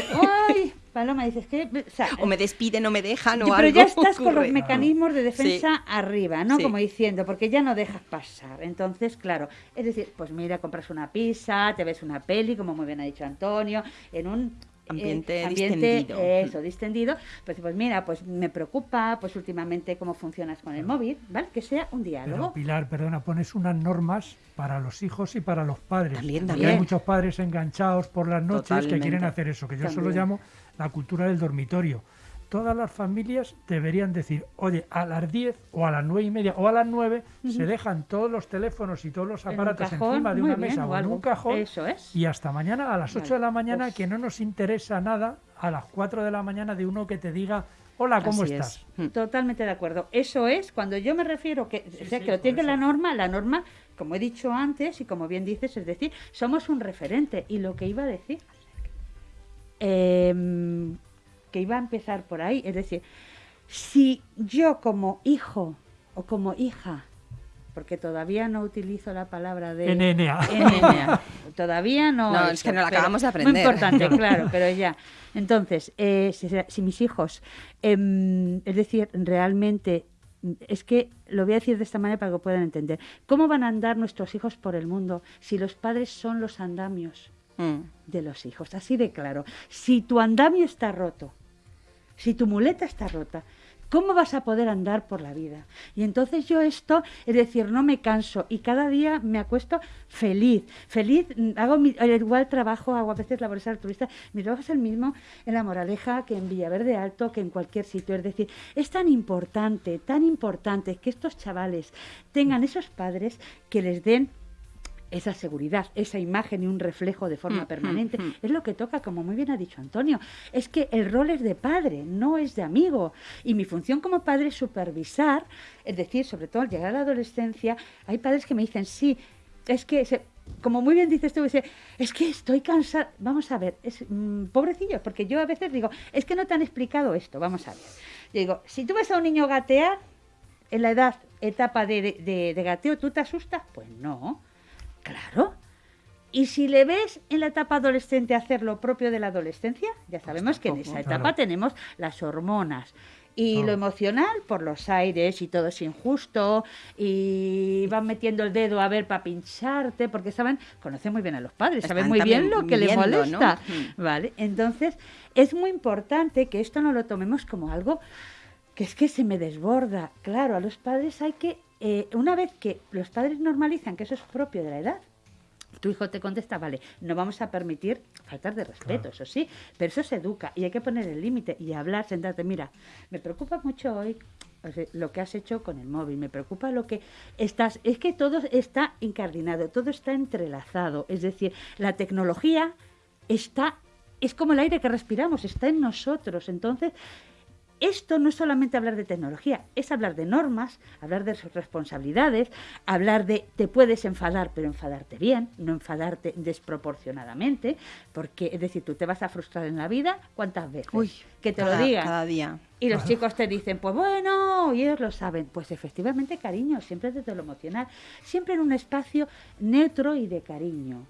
ay, Paloma, dices que... o sea, O me despiden o me dejan o pero algo ya estás con los mecanismos de defensa arriba, ¿no? Sí. Como diciendo, porque ya no dejas pasar. Entonces, claro, es decir, pues mira, compras una pizza, te ves una peli, como muy bien ha dicho Antonio, en un eh, Ambiente distendido. Eso, distendido. Pues, pues mira, pues me preocupa, pues últimamente cómo funcionas con el móvil, ¿vale? Que sea un Pero diálogo. Pilar, perdona, pones unas normas para los hijos y para los padres. También, Porque también. hay muchos padres enganchados por las noches que quieren hacer eso, que yo solo llamo la cultura del dormitorio. Todas las familias deberían decir, oye, a las 10 o a las nueve y media o a las 9 se dejan todos los teléfonos y todos los En aparatos cajón, encima de una bien, mesa o en un cajón Eso es. y hasta mañana a las 8 de la mañana pues- que no nos interesa nada, a las 4 de la mañana de uno que te diga, hola, ¿cómo Así estás? Mm. Totalmente de acuerdo. Eso es cuando yo me refiero que, o sea, sí, que lo tiene eso. la norma, la norma, como he dicho antes y como bien dices, es decir, somos un referente. Y lo que iba a decir, em, que iba a empezar por ahí, es decir, si yo como hijo o como hija, porque todavía no utilizo la palabra de NNA. NNA. Todavía no. Es que no la acabamos de Muy aprender. importante, claro, pero ya. Entonces, eh, si, si mis hijos, em, es decir, realmente, es que lo voy a decir de esta manera para que puedan entender. ¿Cómo van a andar nuestros hijos por el mundo si los padres son los andamios Mm. de los hijos? Así de claro. Si tu andamio está roto, si tu muleta está rota, ¿cómo vas a poder andar por la vida? Y entonces yo esto, es decir, no me canso y cada día me acuesto feliz, feliz, mm, hago mi, al igual trabajo, hago a veces labores altruistas, mi trabajo es el mismo en La Moraleja que en Villaverde Alto, que en cualquier sitio, es decir, es tan importante, tan importante que estos chavales tengan esos padres que les den esa seguridad, esa imagen y un reflejo de forma Mm, permanente. mm, mm. Es lo que toca, como muy bien ha dicho Antonio. Es que el rol es de padre, no es de amigo. Y mi función como padre es supervisar, es decir, sobre todo al llegar a la adolescencia, hay padres que me dicen, sí, es que, se- como muy bien dices tú, es que estoy cansada. Vamos a ver, es, mm, pobrecillos, porque yo a veces digo, es que no te han explicado esto, vamos a ver. Yo digo, si tú ves a un niño gatear, en la edad, etapa de, de- de- de gateo, ¿tú te asustas? Pues no. Claro. Y si le ves en la etapa adolescente hacer lo propio de la adolescencia, ya sabemos que en esa etapa Claro. tenemos las hormonas. Y lo emocional por los aires y todo es injusto y van metiendo el dedo a ver para pincharte porque saben, conocen muy bien a los padres, saben muy bien lo que les molesta. Mm. ¿Vale? Entonces, es muy importante que esto no lo tomemos como algo que es que se me desborda. Claro, a los padres hay que, eh, una vez que los padres normalizan que eso es propio de la edad, tu hijo te contesta, vale, no vamos a permitir faltar de respeto, Claro. eso sí, pero eso se educa y hay que poner el límite y hablar, sentarte, mira, me preocupa mucho hoy lo que has hecho con el móvil, me preocupa lo que estás, es que todo está incardinado, todo está entrelazado, es decir, la tecnología está, es como el aire que respiramos, está en nosotros, entonces esto no es solamente hablar de tecnología, es hablar de normas, hablar de sus responsabilidades, hablar de te puedes enfadar, pero enfadarte bien, no enfadarte desproporcionadamente, porque es decir, tú te vas a frustrar en la vida, ¿cuántas veces? Uy, que te cada, lo digan. cada día. Y los chicos te dicen, pues bueno, y ellos lo saben. Pues efectivamente, cariño, siempre desde lo emocional, siempre en un espacio neutro y de cariño.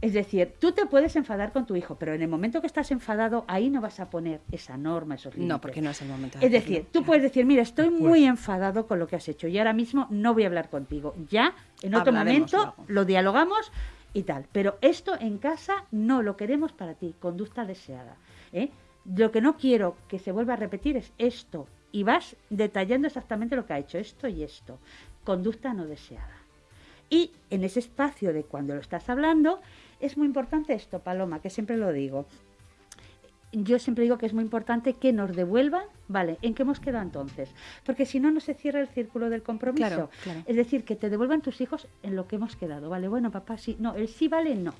Es decir, tú te puedes enfadar con tu hijo, pero en el momento que estás enfadado, ahí no vas a poner esa norma, esos límites. No, porque no es el momento. de Es decir, tú puedes decir, mira, estoy Pues- muy enfadado con lo que has hecho y ahora mismo no voy a hablar contigo. Ya, en otro Hablaremos momento, luego. lo dialogamos y tal. Pero esto en casa no lo queremos para ti, conducta deseada. ¿eh? Lo que no quiero que se vuelva a repetir es esto. Y vas detallando exactamente lo que ha hecho, esto y esto. Conducta no deseada. Y en ese espacio de cuando lo estás hablando, es muy importante esto, Paloma, que siempre lo digo. Yo siempre digo que es muy importante que nos devuelvan, ¿vale? ¿En qué hemos quedado entonces? Porque si no, no se cierra el círculo del compromiso. Claro, claro. Es decir, que te devuelvan tus hijos en lo que hemos quedado, ¿vale? Bueno, papá, sí. No, el sí vale, no.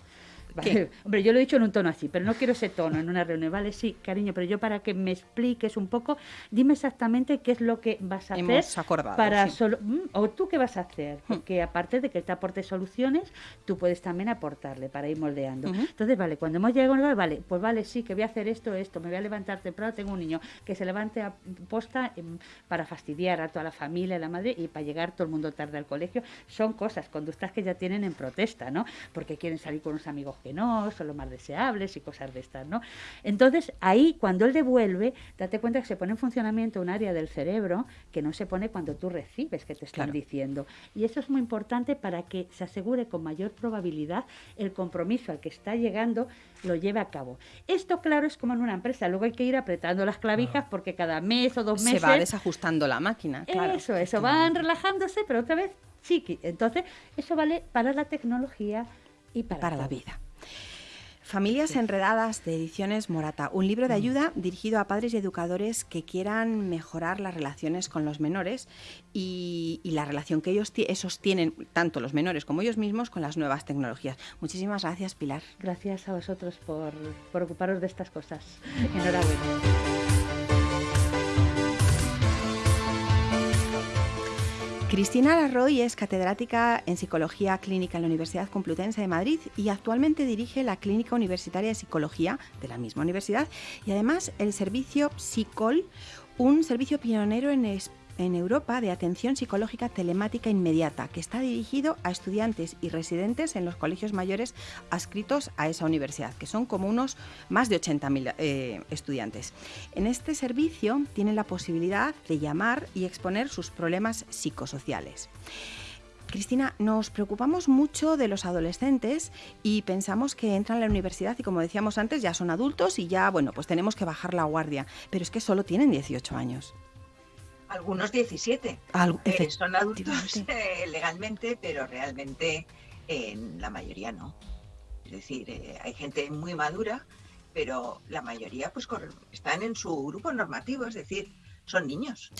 Hombre, yo lo he dicho en un tono así, pero no quiero ese tono en una reunión. Vale, sí, cariño, pero yo para que me expliques un poco, dime exactamente qué es lo que vas a hacer para solo mm, o tú qué vas a hacer, hmm. porque aparte de que te aporte soluciones, tú puedes también aportarle para ir moldeando. Entonces, vale, cuando hemos llegado, vale, pues vale, sí, que voy a hacer esto, esto, me voy a levantar temprano, tengo un niño que se levante a posta em, para fastidiar a toda la familia, a la madre y para llegar todo el mundo tarde al colegio, son cosas, conductas que ya tienen en protesta, ¿no? Porque quieren salir con unos amigos que no, son los más deseables y cosas de estas, ¿no? Entonces, ahí, cuando él devuelve, date cuenta que se pone en funcionamiento un área del cerebro que no se pone cuando tú recibes que te están diciendo. Y eso es muy importante para que se asegure con mayor probabilidad el compromiso al que está llegando lo lleve a cabo. Esto, claro, es como en una empresa. Luego hay que ir apretando las clavijas porque cada mes o dos meses... Se va desajustando la máquina, claro. Eso, eso. Van relajándose, pero otra vez chiqui. Entonces, eso vale para la tecnología y para, la vida. Familias Enredadas de Ediciones Morata, un libro de mm. ayuda dirigido a padres y educadores que quieran mejorar las relaciones con los menores y, la relación que ellos esos tienen, tanto los menores como ellos mismos, con las nuevas tecnologías. Muchísimas gracias, Pilar. Gracias a vosotros por, por ocuparos de estas cosas. Enhorabuena. Cristina Larroy es catedrática en Psicología Clínica en la Universidad Complutense de Madrid y actualmente dirige la Clínica Universitaria de Psicología de la misma universidad. Y además el servicio Psicol, un servicio pionero en España en Europa de atención psicológica telemática inmediata, que está dirigido a estudiantes y residentes en los colegios mayores adscritos a esa universidad, que son como unos más de 80.000 eh, estudiantes. En este servicio tienen la posibilidad de llamar y exponer sus problemas psicosociales. Cristina, nos preocupamos mucho de los adolescentes y pensamos que entran a la universidad y como decíamos antes ya son adultos y ya, bueno, pues tenemos que bajar la guardia, pero es que solo tienen 18 años algunos 17. Eh, son adultos eh, legalmente, pero realmente en la mayoría no. Es decir, eh, hay gente muy madura, pero la mayoría pues están en su grupo normativo, es decir, son niños,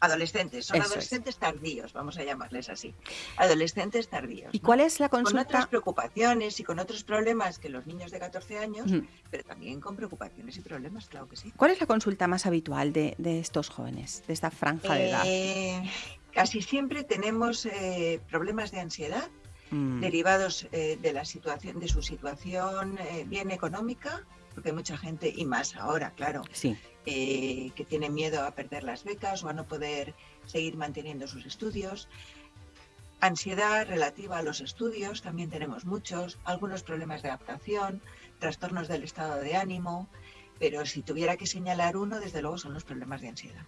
adolescentes, son adolescentes tardíos, vamos a llamarles así, adolescentes tardíos. ¿Y cuál es la consulta? Con otras preocupaciones y con otros problemas que los niños de 14 años, pero también con preocupaciones y problemas, claro que sí. ¿Cuál es la consulta más habitual de, estos jóvenes, de esta franja de edad? Eh, casi siempre tenemos eh, problemas de ansiedad mm. derivados eh, de la situación, de su situación bien económica, porque hay mucha gente, y más ahora, claro, sí. Eh, que tiene miedo a perder las becas o a no poder seguir manteniendo sus estudios. Ansiedad relativa a los estudios, también tenemos muchos, algunos problemas de adaptación, trastornos del estado de ánimo, pero si tuviera que señalar uno, desde luego son los problemas de ansiedad.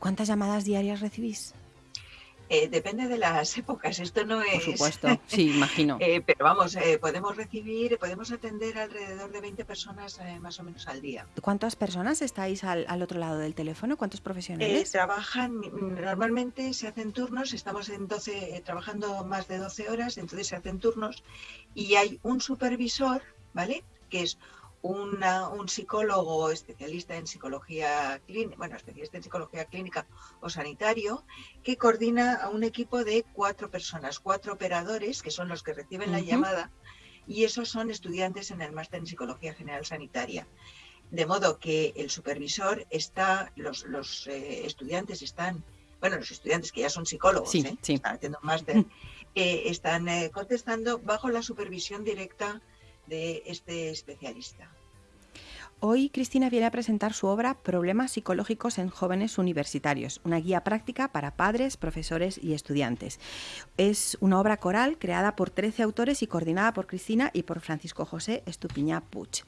¿Cuántas llamadas diarias recibís? Eh, depende de las épocas, esto no es... Por supuesto, sí, imagino. Eh, pero vamos, eh, podemos recibir, podemos atender alrededor de 20 personas más o menos al día. ¿Cuántas personas estáis al, otro lado del teléfono? ¿Cuántos profesionales? trabajan, normalmente se hacen turnos, estamos en 12, trabajando más de 12 horas, entonces se hacen turnos y hay un supervisor, ¿vale? Que es un psicólogo especialista en psicología clínica, bueno, especialista en psicología clínica o sanitario, que coordina a un equipo de cuatro personas, cuatro operadores, que son los que reciben la llamada, y esos son estudiantes en el máster en psicología general sanitaria. De modo que el supervisor está, los, los eh, estudiantes están, bueno, los estudiantes que ya son psicólogos, ¿eh? están haciendo un máster, eh, están contestando bajo la supervisión directa de este especialista. Hoy Cristina viene a presentar su obra Problemas psicológicos en jóvenes universitarios, una guía práctica para padres, profesores y estudiantes. Es una obra coral creada por 13 autores y coordinada por Cristina y por Francisco José Estupiñá Puch.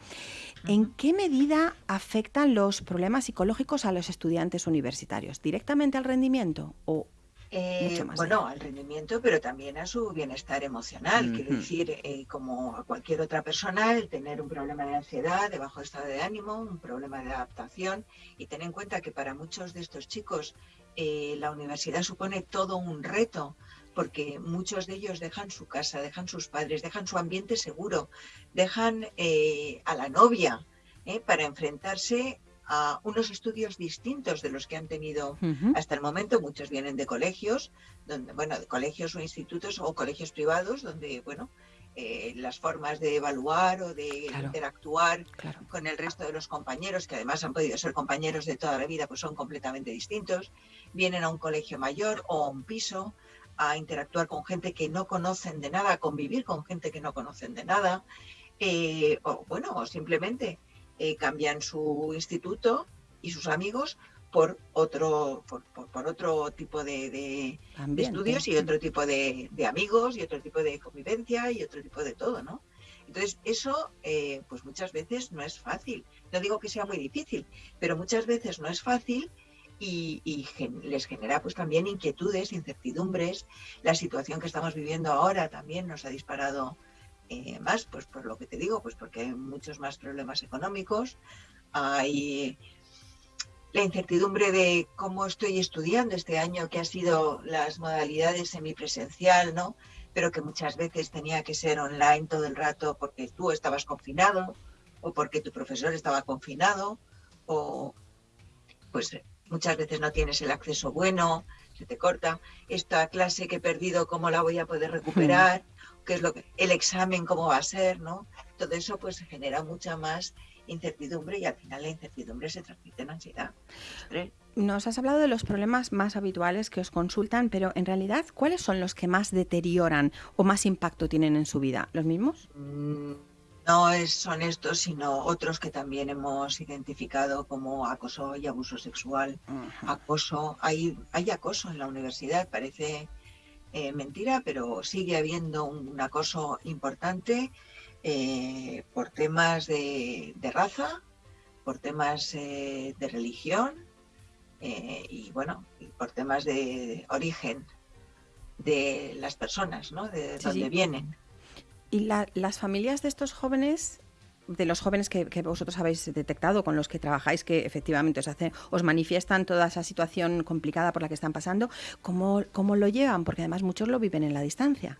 ¿En qué medida afectan los problemas psicológicos a los estudiantes universitarios? ¿Directamente al rendimiento o eh, bueno, al rendimiento, pero también a su bienestar emocional. Quiero decir, eh, como a cualquier otra persona, el tener un problema de ansiedad, de bajo estado de ánimo, un problema de adaptación, y tener en cuenta que para muchos de estos chicos eh, la universidad supone todo un reto, porque muchos de ellos dejan su casa, dejan sus padres, dejan su ambiente seguro, dejan a la novia para enfrentarse a unos estudios distintos de los que han tenido hasta el momento. Muchos vienen de colegios, donde, bueno, de colegios o institutos o colegios privados, donde, bueno, eh, las formas de evaluar o de Claro. interactuar Claro. con el resto de los compañeros, que además han podido ser compañeros de toda la vida, pues son completamente distintos. Vienen a un colegio mayor o a un piso a interactuar con gente que no conocen de nada, a convivir con gente que no conocen de nada, eh, o bueno, o simplemente eh, cambian su instituto y sus amigos por otro, por, por- por otro tipo de, de- estudios y otro tipo de, de amigos y otro tipo de convivencia y otro tipo de todo, ¿no? Entonces, eso, eh, pues muchas veces no es fácil. No digo que sea muy difícil, pero muchas veces no es fácil y, y gen- les genera pues también inquietudes, incertidumbres. La situación que estamos viviendo ahora también nos ha disparado eh, más, pues por lo que te digo, pues porque hay muchos más problemas económicos, hay la incertidumbre de cómo estoy estudiando este año, que ha sido las modalidades semipresencial, ¿no? Pero que muchas veces tenía que ser online todo el rato porque tú estabas confinado o porque tu profesor estaba confinado o pues muchas veces no tienes el acceso bueno, se te corta. Esta clase que he perdido, ¿cómo la voy a poder recuperar? ¿Qué es lo que el examen cómo va a ser, ¿no? Todo eso pues genera mucha más incertidumbre y al final la incertidumbre se transmite en ansiedad. Nos has hablado de los problemas más habituales que os consultan, pero en realidad, ¿cuáles son los que más deterioran o más impacto tienen en su vida? ¿Los mismos? Mm, No es- son estos, sino otros que también hemos identificado como acoso y abuso sexual. Acoso, hay, hay acoso en la universidad, parece eh, mentira, pero sigue habiendo un, un acoso importante eh, por temas de, de raza, por temas eh, de religión y bueno, y por temas de origen de las personas, ¿no? De Sí, dónde sí. vienen. ¿Y la- las familias de estos jóvenes, de los jóvenes que, que vosotros habéis detectado, con los que trabajáis, que efectivamente os, hacen, os manifiestan toda esa situación complicada por la que están pasando, ¿cómo, cómo lo llevan? Porque además muchos lo viven en la distancia.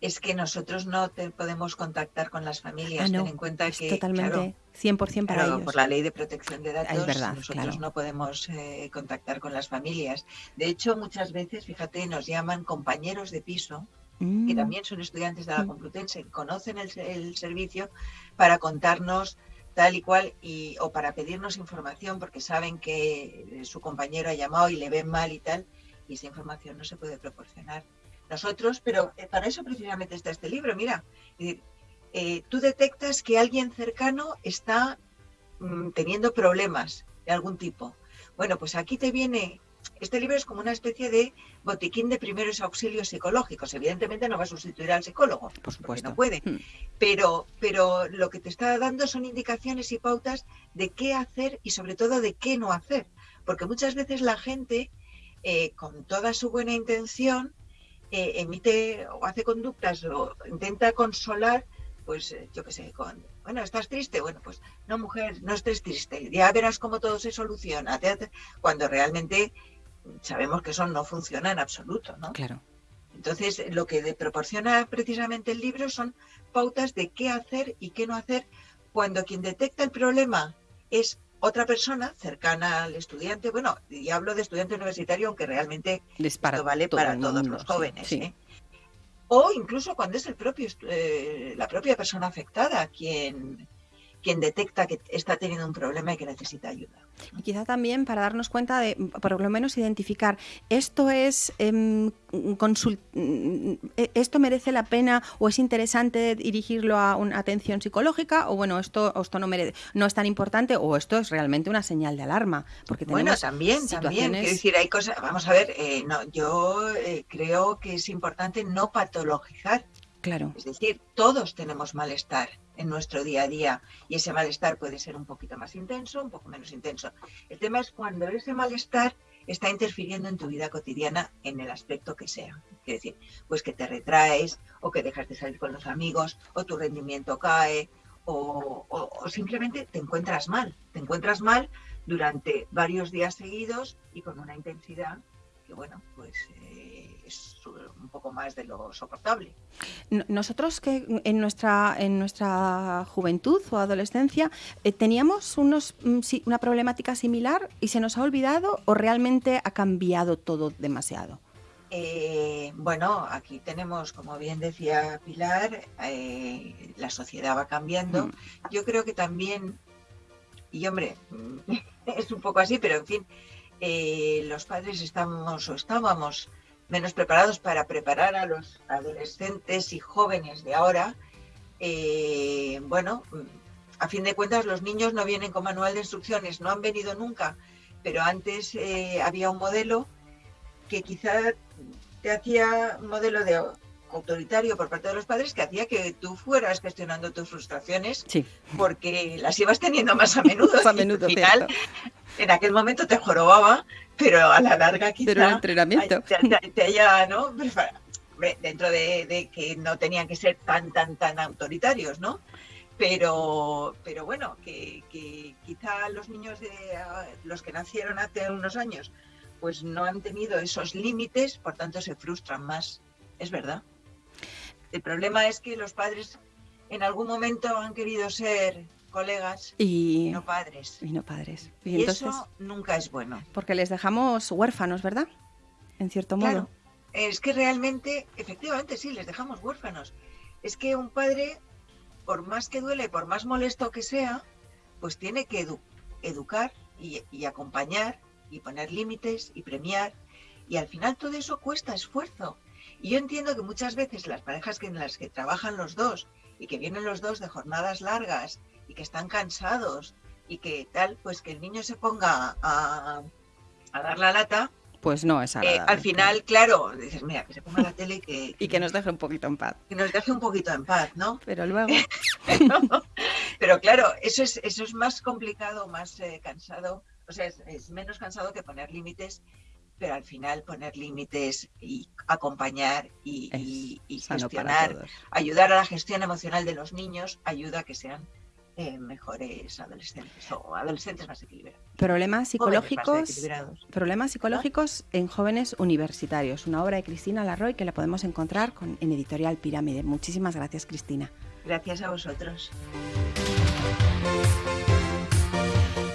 es que nosotros no te podemos contactar con las familias. Ah, no, Ten en cuenta es que totalmente claro, 100% para claro, ellos. por la ley de protección de datos, verdad, nosotros claro. no podemos eh, contactar con las familias. De hecho, muchas veces, fíjate, nos llaman compañeros de piso que Mm, también son estudiantes de la. Complutense, conocen el, el servicio para contarnos tal y cual y o para pedirnos información porque saben que eh, su compañero ha llamado y le ven mal y tal y esa información no se puede proporcionar. Nosotros pero eh, para eso precisamente está este libro mira eh, tú detectas que alguien cercano está mm, teniendo problemas de algún tipo. Bueno pues aquí te viene este libro es como una especie de botiquín de primeros auxilios psicológicos. Evidentemente no va a sustituir al psicólogo, por supuesto. no puede, Mm, pero, pero lo que te está dando son indicaciones y pautas de qué hacer y sobre todo de qué no hacer. Porque muchas veces la gente, eh, con toda su buena intención, eh, emite o hace conductas o intenta consolar, pues eh, yo qué sé, con, bueno, ¿estás triste? Bueno, pues no, mujer, no estés triste, ya verás cómo todo se soluciona, cuando realmente sabemos que eso no funciona en absoluto, ¿no? Claro. Entonces, lo que proporciona precisamente el libro son pautas de qué hacer y qué no hacer cuando quien detecta el problema es otra persona cercana al estudiante. Bueno, y hablo de estudiante universitario, aunque realmente Les para esto vale todo para todos mundo, los jóvenes. sí. ¿eh? O incluso cuando es el propio, eh, la propia persona afectada quien, quien detecta que está teniendo un problema y que necesita ayuda. Y quizá también para darnos cuenta de, por lo menos, identificar esto es em, consul- mm, eh, esto merece la pena o es interesante dirigirlo a una atención psicológica o bueno esto esto no merece, no es tan importante o esto es realmente una señal de alarma porque tenemos Bueno, también, también. Quiero decir, hay cosas. Vamos a ver, eh, no, yo eh, creo que es importante no patologizar. claro Es decir, todos tenemos malestar en nuestro día a día y ese malestar puede ser un poquito más intenso, un poco menos intenso. El tema es cuando ese malestar está interfiriendo en tu vida cotidiana en el aspecto que sea. Es decir, pues que te retraes o que dejas de salir con los amigos o tu rendimiento cae o simplemente te encuentras mal. Te encuentras mal durante varios días seguidos y con una intensidad que, bueno, pues eh, es un poco más de lo soportable. Nosotros que en nuestra, en nuestra juventud o adolescencia eh, teníamos unos, mm, una problemática similar y se nos ha olvidado o realmente ha cambiado todo demasiado. Eh, bueno, aquí tenemos, como bien decía Pilar, eh, la sociedad va cambiando. Mm. Yo creo que también, y hombre, es un poco así, pero en fin, eh, los padres estamos o estábamos menos preparados para preparar a los adolescentes y jóvenes de ahora. bueno, a fin de cuentas los niños no vienen con manual de instrucciones, no han venido nunca, pero antes había un modelo que quizá te hacía un modelo de autoritario por parte de los padres que hacía que tú fueras gestionando tus frustraciones porque las ibas teniendo más a menudo. a menudo, al final, en aquel momento te jorobaba, pero a la larga quizá pero el entrenamiento. te, haya, ¿no? dentro de, que no tenían que ser tan, tan, tan autoritarios, ¿no? Pero, pero bueno, que, que quizá los niños de los que nacieron hace unos años pues no han tenido esos límites, por tanto se frustran más. Es verdad. El problema es que los padres en algún momento han querido ser colegas y, no padres. Y no padres. Y, eso nunca es bueno. Porque les dejamos huérfanos, ¿verdad? En cierto modo. Es que realmente, efectivamente, sí, les dejamos huérfanos. Es que un padre, por más que duele, por más molesto que sea, pues tiene que educar y acompañar y poner límites y premiar. Y al final todo eso cuesta esfuerzo. Y yo entiendo que muchas veces las parejas que en las que trabajan los dos y que vienen los dos de jornadas largas y que están cansados y que tal, pues que el niño se ponga a, a dar la lata. Pues no es eh, al final, claro, dices, mira, que se ponga la tele y que... y que nos deje un poquito en paz. Que nos deje un poquito en paz, ¿no? Pero luego... pero, claro, eso es, eso es más complicado, más eh, cansado o sea, es, menos cansado que poner límites, pero al final poner límites y acompañar y, gestionar, ayudar a la gestión emocional de los niños, ayuda a que sean eh, mejores adolescentes o adolescentes más equilibrados. Problemas psicológicos, problemas psicológicos en jóvenes universitarios, una obra de Cristina Larroy que la podemos encontrar con, en Editorial Pirámide. Muchísimas gracias, Cristina. Gracias a vosotros.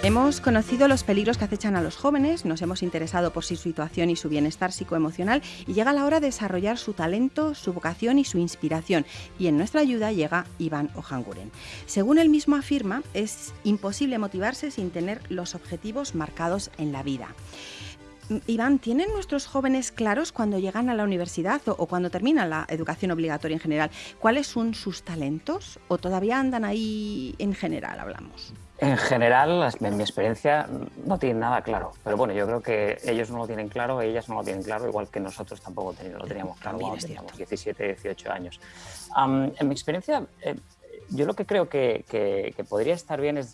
Hemos conocido los peligros que acechan a los jóvenes, nos hemos interesado por su situación y su bienestar psicoemocional y llega la hora de desarrollar su talento, su vocación y su inspiración. Y en nuestra ayuda llega Iván Ojanguren. Según él mismo afirma, es imposible motivarse sin tener los objetivos marcados en la vida. Iván, ¿tienen nuestros jóvenes claros cuando llegan a la universidad o, cuando terminan la educación obligatoria en general cuáles son sus talentos o todavía andan ahí en general, hablamos? En general, en mi experiencia, no tienen nada claro. Pero bueno, yo creo que ellos no lo tienen claro, ellas no lo tienen claro, igual que nosotros tampoco lo teníamos claro cuando teníamos 17, 18 años. en mi experiencia, eh, yo lo que creo que, podría estar bien es,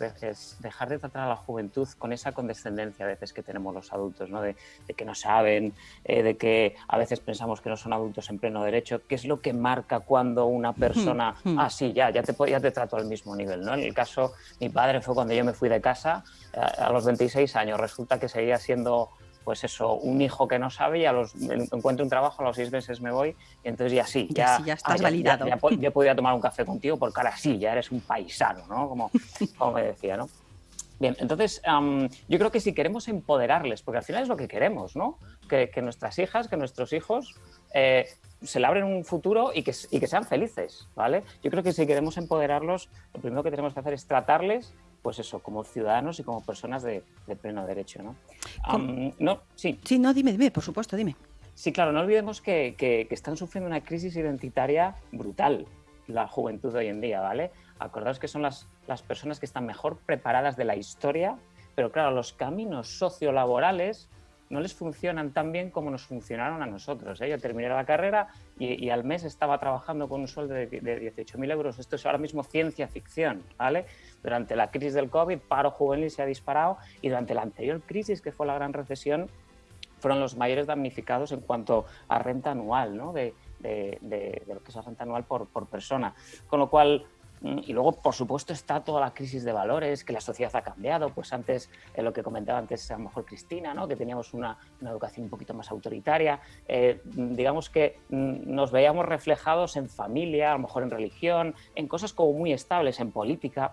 dejar de tratar a la juventud con esa condescendencia a veces que tenemos los adultos, ¿no? de, que no saben, eh, de que a veces pensamos que no son adultos en pleno derecho, ¿Qué es lo que marca cuando una persona, hmm, hmm. ah, sí, ya, ya te, ya te trato al mismo nivel. ¿no? En el caso, mi padre fue cuando yo me fui de casa eh, a los 26 años, resulta que seguía siendo pues eso, un hijo que no sabe y a los, encuentro un trabajo, a los seis meses me voy y entonces ya sí, ya, ya, estás ah, validado. Ya, ya, podía tomar un café contigo porque ahora sí, ya eres un paisano, ¿no? Como, como me decía, ¿no? Bien, entonces yo creo que si queremos empoderarles, porque al final es lo que queremos, ¿no? Que, que nuestras hijas, que nuestros hijos eh, se labren un futuro y que, y que, sean felices, ¿vale? Yo creo que si queremos empoderarlos, lo primero que tenemos que hacer es tratarles pues eso, como ciudadanos y como personas de, pleno derecho, ¿no? no sí. sí, no, dime, dime, por supuesto, dime. Sí, claro, no olvidemos que, que, están sufriendo una crisis identitaria brutal la juventud de hoy en día, ¿vale? Acordaos que son las, las personas que están mejor preparadas de la historia, pero claro, los caminos sociolaborales no les funcionan tan bien como nos funcionaron a nosotros. ¿eh? Yo terminé la carrera y, al mes estaba trabajando con un sueldo de, de 18.000 euros. Esto es ahora mismo ciencia ficción, ¿vale? Durante la crisis del COVID, paro juvenil se ha disparado y durante la anterior crisis, que fue la gran recesión, fueron los mayores damnificados en cuanto a renta anual, ¿no? de, lo que es la renta anual por, por persona. Con lo cual, y luego, por supuesto, está toda la crisis de valores, que la sociedad ha cambiado. Pues antes, en lo que comentaba antes a lo mejor Cristina, ¿no? que teníamos una, educación un poquito más autoritaria. Eh, digamos que mm, nos veíamos reflejados en familia, a lo mejor en religión, en cosas como muy estables, en política.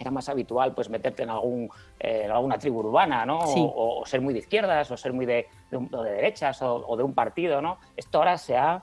era más habitual pues meterte en, algún, eh, alguna tribu urbana, ¿no? O, ser muy de izquierdas, o ser muy de, de, derechas, o, de un partido, ¿no? Esto ahora se ha,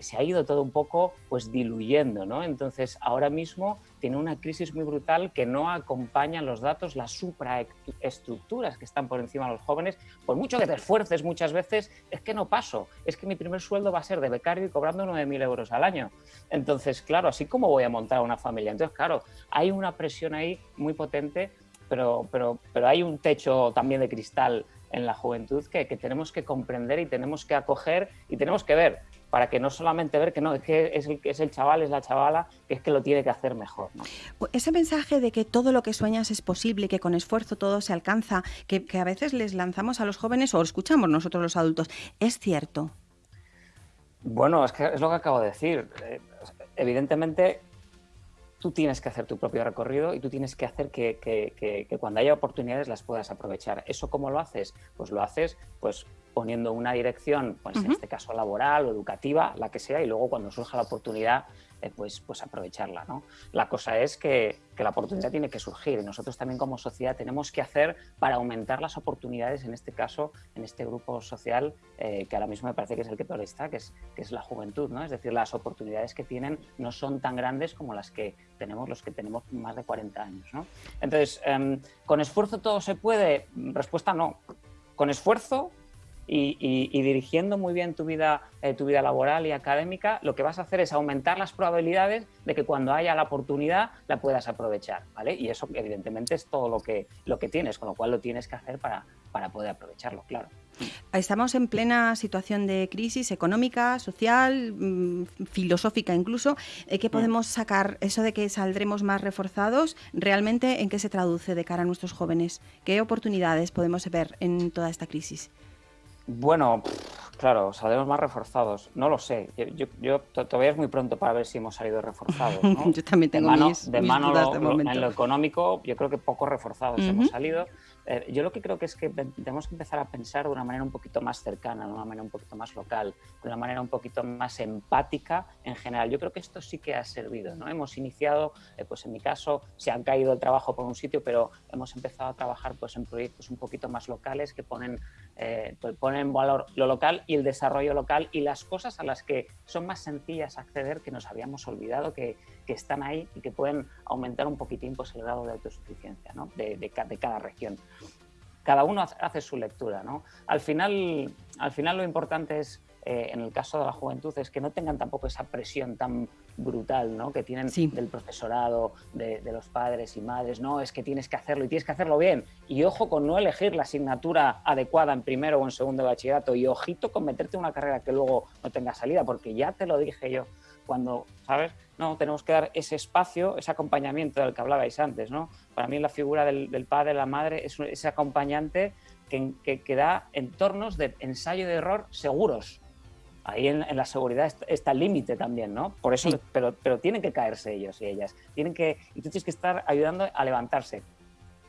se ha ido todo un poco pues diluyendo, ¿no? Entonces ahora mismo tiene una crisis muy brutal que no acompañan los datos, las supraestructuras que están por encima de los jóvenes. Por mucho que te esfuerces muchas veces, es que no paso, es que mi primer sueldo va a ser de becario y cobrando 9.000 euros al año. Entonces, claro, así como voy a montar una familia. Entonces, claro, hay una presión ahí muy potente, pero, pero, pero hay un techo también de cristal en la juventud que, que, tenemos que comprender y tenemos que acoger y tenemos que ver para que no solamente ver que no, es que es el, es el chaval, es la chavala, que es que lo tiene que hacer mejor. Ese mensaje de que todo lo que sueñas es posible, que con esfuerzo todo se alcanza, que, a veces les lanzamos a los jóvenes o escuchamos nosotros los adultos, ¿es cierto? Bueno, es que es lo que acabo de decir. Eh, evidentemente, tú tienes que hacer tu propio recorrido y tú tienes que hacer que, que, cuando haya oportunidades las puedas aprovechar. ¿Eso cómo lo haces? Pues lo haces pues poniendo una dirección, pues en este caso laboral o educativa, la que sea, y luego cuando surja la oportunidad, eh, pues, pues aprovecharla. ¿no? La cosa es que, que, la oportunidad tiene que surgir y nosotros también como sociedad tenemos que hacer para aumentar las oportunidades, en este caso, en este grupo social, eh, que ahora mismo me parece que es el que peor está, que es, que es la juventud. ¿no? Es decir, las oportunidades que tienen no son tan grandes como las que tenemos los que tenemos más de 40 años. ¿no? Entonces, em, ¿con esfuerzo todo se puede? Respuesta no. Con esfuerzo y, dirigiendo muy bien tu vida, eh, tu vida laboral y académica, lo que vas a hacer es aumentar las probabilidades de que cuando haya la oportunidad la puedas aprovechar, ¿vale? Y eso evidentemente es todo lo que, lo que tienes, con lo cual lo tienes que hacer para, para poder aprovecharlo, claro. Estamos en plena situación de crisis económica, social, mm, filosófica incluso. Eh, ¿Qué mm. podemos sacar? Eso de que saldremos más reforzados, ¿realmente en qué se traduce de cara a nuestros jóvenes? ¿Qué oportunidades podemos ver en toda esta crisis? Bueno, claro, saldremos más reforzados. No lo sé. Yo, todavía es muy pronto para ver si hemos salido reforzados. yo también tengo de mis, de mano dudas de momento. En lo económico, yo creo que poco reforzados hemos salido. Eh, yo lo que creo que es que tenemos que empezar a pensar de una manera un poquito más cercana, de una manera un poquito más local, de una manera un poquito más empática en general. Yo creo que esto sí que ha servido. ¿no? Hemos iniciado, eh, pues en mi caso, se han caído el trabajo por un sitio, pero hemos empezado a trabajar pues, en proyectos un poquito más locales que ponen, eh, pues, ponen en valor lo local y el desarrollo local y las cosas a las que son más sencillas acceder que nos habíamos olvidado que, que están ahí y que pueden aumentar un poquitín pues, el grado de autosuficiencia ¿no? de, de cada región cada uno hace su lectura. ¿no? Al, final, al final lo importante es, eh, en el caso de la juventud, es que no tengan tampoco esa presión tan brutal ¿no? que tienen del profesorado, de, los padres y madres. No, es que tienes que hacerlo y tienes que hacerlo bien. Y ojo con no elegir la asignatura adecuada en primero o en segundo de bachillerato. Y ojito con meterte una carrera que luego no tenga salida, porque ya te lo dije yo cuando, ¿sabes? No, tenemos que dar ese espacio, ese acompañamiento del que hablabais antes, ¿no? Para mí la figura del, padre, la madre, es ese acompañante que, que, da entornos de ensayo de error seguros. Ahí en, la seguridad está, el límite también, ¿no? Por eso, pero, pero tienen que caerse ellos y ellas. Tienen que, y tú tienes que estar ayudando a levantarse.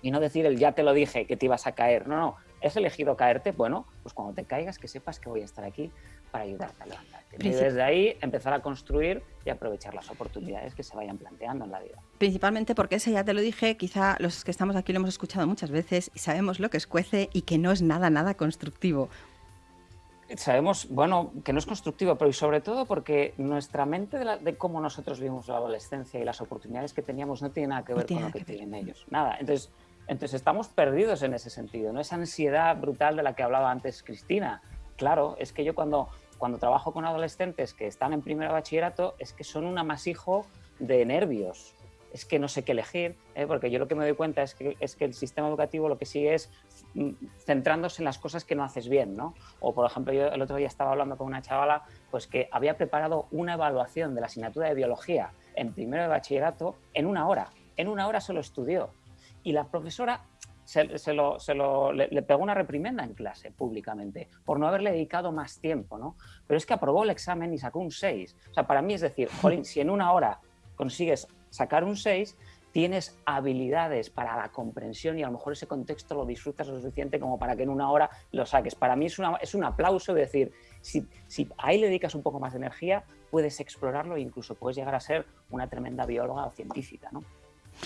Y no decir el ya te lo dije que te ibas a caer. No, no. ¿Has elegido caerte? Bueno, pues cuando te caigas que sepas que voy a estar aquí para ayudarte a levantarte. Y desde ahí empezar a construir y aprovechar las oportunidades que se vayan planteando en la vida. Principalmente porque ese ya te lo dije, quizá los que estamos aquí lo hemos escuchado muchas veces y sabemos lo que escuece y que no es nada, nada constructivo. Sabemos, bueno, que no es constructivo, pero y sobre todo porque nuestra mente de, cómo nosotros vivimos la adolescencia y las oportunidades que teníamos no tiene nada que ver con lo que, tienen ellos. Nada. Entonces, entonces estamos perdidos en ese sentido, ¿no? Esa ansiedad brutal de la que hablaba antes Cristina, claro, es que yo cuando, cuando trabajo con adolescentes que están en primer bachillerato, es que son un amasijo de nervios. Es que no sé qué elegir, ¿eh? porque yo lo que me doy cuenta es que, es que el sistema educativo lo que sigue es centrándose en las cosas que no haces bien, ¿no? O, por ejemplo, yo el otro día estaba hablando con una chavala pues que había preparado una evaluación de la asignatura de biología en primero de bachillerato en una hora. En una hora se lo estudió. Y la profesora se, lo, se lo, le, pegó una reprimenda en clase públicamente por no haberle dedicado más tiempo, ¿no? Pero es que aprobó el examen y sacó un 6. O sea, para mí es decir, jolín, si en una hora consigues sacar un 6, tienes habilidades para la comprensión y a lo mejor ese contexto lo disfrutas lo suficiente como para que en una hora lo saques. Para mí es, es un aplauso de decir, si, si ahí le dedicas un poco más de energía, puedes explorarlo e incluso puedes llegar a ser una tremenda bióloga o científica, ¿no?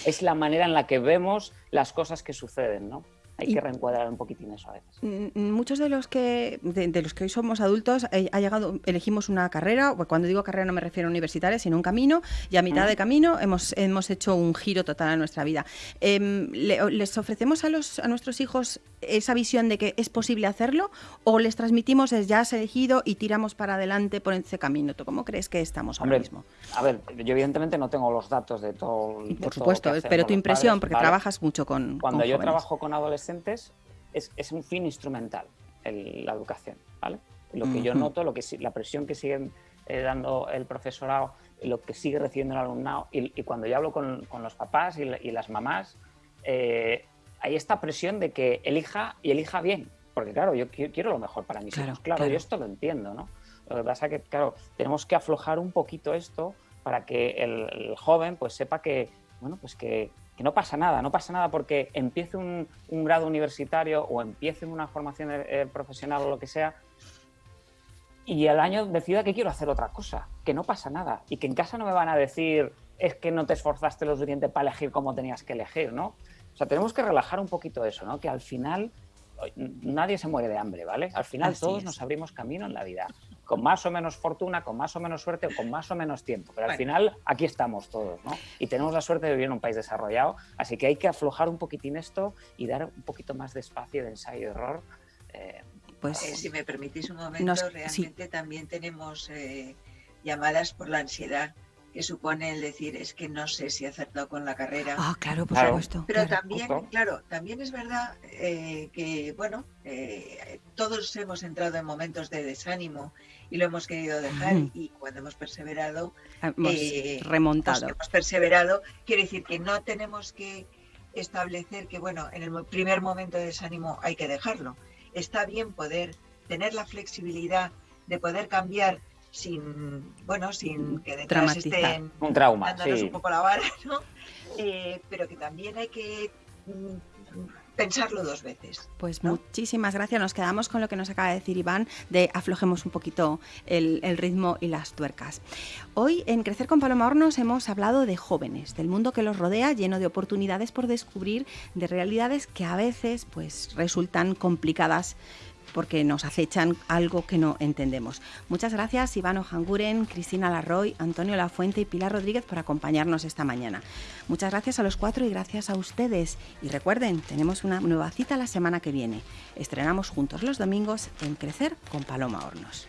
Es la manera en la que vemos las cosas que suceden, ¿no? Hay Y- que reencuadrar un poquitín eso a veces. Mm, Muchos de los que de, de los que hoy somos adultos eh, ha llegado elegimos una carrera, cuando digo carrera no me refiero a universitaria, sino un camino y a mitad Mm. de camino hemos hemos hecho un giro total a nuestra vida. Em, le- les ofrecemos a los a nuestros hijos esa visión de que es posible hacerlo o les transmitimos es ya has elegido y tiramos para adelante por ese camino. ¿Tú cómo crees que estamos ahora mismo? A ver, yo evidentemente no tengo los datos de todo. de Por supuesto, pero tu impresión, padres, porque ¿vale? trabajas mucho con Cuando con yo jóvenes. trabajo con adolescentes, es, es un fin instrumental el- la educación, ¿vale? Lo que yo noto, lo que la presión que sigue eh, dando el profesorado, lo que sigue recibiendo el alumnado, y, y cuando yo hablo con, con los papás y, la- y las mamás, eh, hay esta presión de que elija y elija bien, porque claro, yo qui- quiero lo mejor para mis Claro, hijos, claro, claro. yo esto lo entiendo, ¿no? Lo que pasa que, claro, tenemos que aflojar un poquito esto para que el, el joven pues sepa que, bueno, pues que, que no pasa nada, no pasa nada porque empiece un, un grado universitario o empiece una formación eh, profesional o lo que sea y al año decida que quiero hacer otra cosa, que no pasa nada y que en casa no me van a decir es que no te esforzaste lo suficiente para elegir como tenías que elegir, ¿no? O sea, tenemos que relajar un poquito eso, ¿no? Que al final nadie se muere de hambre, ¿vale? Al final Así todos es. nos abrimos camino en la vida, con más o menos fortuna, con más o menos suerte o con más o menos tiempo, pero al Bueno. final aquí estamos todos, ¿no? Y tenemos la suerte de vivir en un país desarrollado, así que hay que aflojar un poquitín esto y dar un poquito más de espacio de ensayo y error. eh, Pues Eh, si me permitís un momento, Nos- sí. realmente también tenemos eh, llamadas por la ansiedad que supone el decir es que no sé si he acertado con la carrera. Ah, claro, por Claro. supuesto. Pero claro. también, justo. claro, también es verdad eh, que, bueno, eh, todos hemos entrado en momentos de desánimo y lo hemos querido dejar Ujú. y cuando hemos perseverado, Hemos eh, remontado. pues, hemos perseverado, quiere decir que no tenemos que establecer que, bueno, en el primer momento de desánimo hay que dejarlo. Está bien poder tener la flexibilidad de poder cambiar sin, bueno, sin que detrás estén un trauma, dándonos sí. un poco la vara, ¿no? Eh, pero que también hay que mm, pensarlo dos veces. Pues ¿no? muchísimas gracias. Nos quedamos con lo que nos acaba de decir Iván de aflojemos un poquito el, el ritmo y las tuercas. Hoy en Crecer con Paloma Hornos hemos hablado de jóvenes, del mundo que los rodea, lleno de oportunidades por descubrir, de realidades que a veces pues resultan complicadas porque nos acechan algo que no entendemos. Muchas gracias Iván Ojanguren, Cristina Larroy, Antonio Lafuente y Pilar Rodríguez por acompañarnos esta mañana. Muchas gracias a los cuatro y gracias a ustedes. Y recuerden, tenemos una nueva cita la semana que viene. Estrenamos juntos los domingos en Crecer con Paloma Hornos.